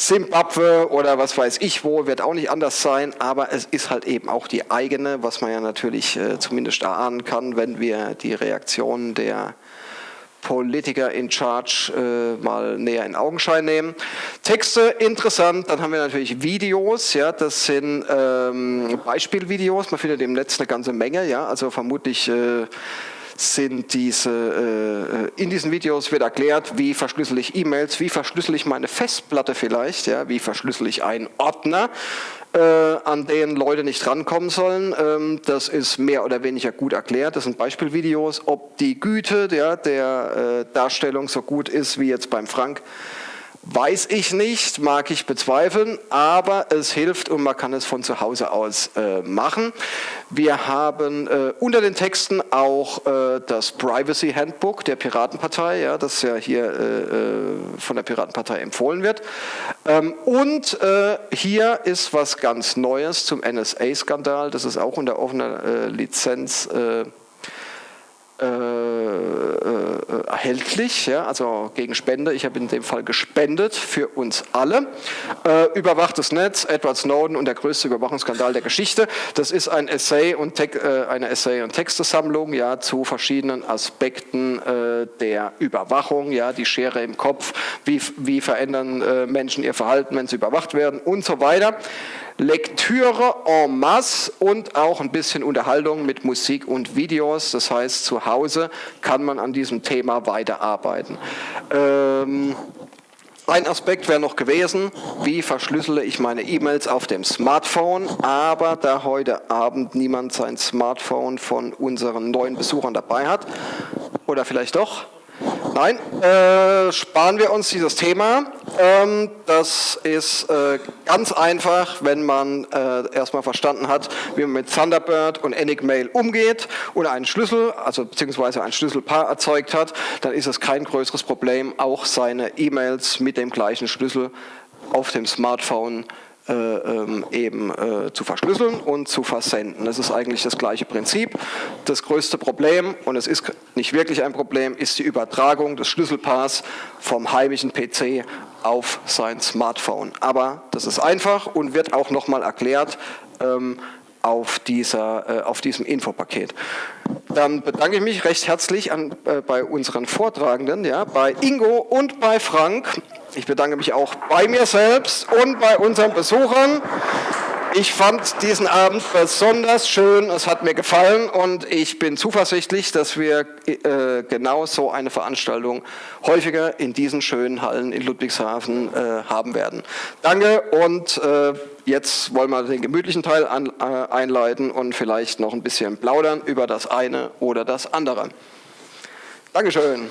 Simbabwe oder was weiß ich wo, wird auch nicht anders sein, aber es ist halt eben auch die eigene, was man ja natürlich äh, zumindest erahnen kann, wenn wir die Reaktionen der Politiker in Charge äh, mal näher in Augenschein nehmen. Texte interessant, dann haben wir natürlich Videos, ja, das sind ähm, Beispielvideos, man findet im Netz eine ganze Menge, ja, also vermutlich äh, sind diese, äh, in diesen Videos wird erklärt, wie verschlüssel ich E-Mails, wie verschlüssel ich meine Festplatte vielleicht, ja, wie verschlüssel ich einen Ordner, äh, an den Leute nicht rankommen sollen. Ähm, das ist mehr oder weniger gut erklärt. Das sind Beispielvideos. Ob die Güte ja, der äh, Darstellung so gut ist wie jetzt beim Frank, Weiß ich nicht, mag ich bezweifeln, aber es hilft und man kann es von zu Hause aus äh, machen. Wir haben äh, unter den Texten auch äh, das Privacy Handbook der Piratenpartei, ja, das ja hier äh, äh, von der Piratenpartei empfohlen wird. Ähm, und äh, hier ist was ganz Neues zum NSA-Skandal, das ist auch unter offener Lizenz äh, erhältlich, ja, also gegen Spende. Ich habe in dem Fall gespendet für uns alle. Äh, überwachtes Netz, Edward Snowden und der größte Überwachungsskandal der Geschichte. Das ist ein Essay und äh, eine Essay- und Textesammlung ja, zu verschiedenen Aspekten äh, der Überwachung, ja, die Schere im Kopf, wie, wie verändern äh, Menschen ihr Verhalten, wenn sie überwacht werden und so weiter. Lektüre en masse und auch ein bisschen Unterhaltung mit Musik und Videos. Das heißt, zu Hause kann man an diesem Thema weiterarbeiten. Ähm, ein Aspekt wäre noch gewesen, wie verschlüssele ich meine E-Mails auf dem Smartphone, aber da heute Abend niemand sein Smartphone von unseren neuen Besuchern dabei hat, oder vielleicht doch, Nein, äh, sparen wir uns dieses Thema. Ähm, das ist äh, ganz einfach, wenn man äh, erstmal verstanden hat, wie man mit Thunderbird und Enigmail umgeht oder einen Schlüssel, also beziehungsweise ein Schlüsselpaar erzeugt hat, dann ist es kein größeres Problem, auch seine E-Mails mit dem gleichen Schlüssel auf dem Smartphone äh, ähm, eben äh, zu verschlüsseln und zu versenden. Das ist eigentlich das gleiche Prinzip. Das größte Problem, und es ist nicht wirklich ein Problem, ist die Übertragung des Schlüsselpaars vom heimischen PC auf sein Smartphone. Aber das ist einfach und wird auch nochmal erklärt ähm, auf, dieser, äh, auf diesem Infopaket. Dann bedanke ich mich recht herzlich an, äh, bei unseren Vortragenden, ja, bei Ingo und bei Frank. Ich bedanke mich auch bei mir selbst und bei unseren Besuchern. Ich fand diesen Abend besonders schön, es hat mir gefallen und ich bin zuversichtlich, dass wir äh, genau so eine Veranstaltung häufiger in diesen schönen Hallen in Ludwigshafen äh, haben werden. Danke und äh, jetzt wollen wir den gemütlichen Teil an, äh, einleiten und vielleicht noch ein bisschen plaudern über das eine oder das andere. Dankeschön.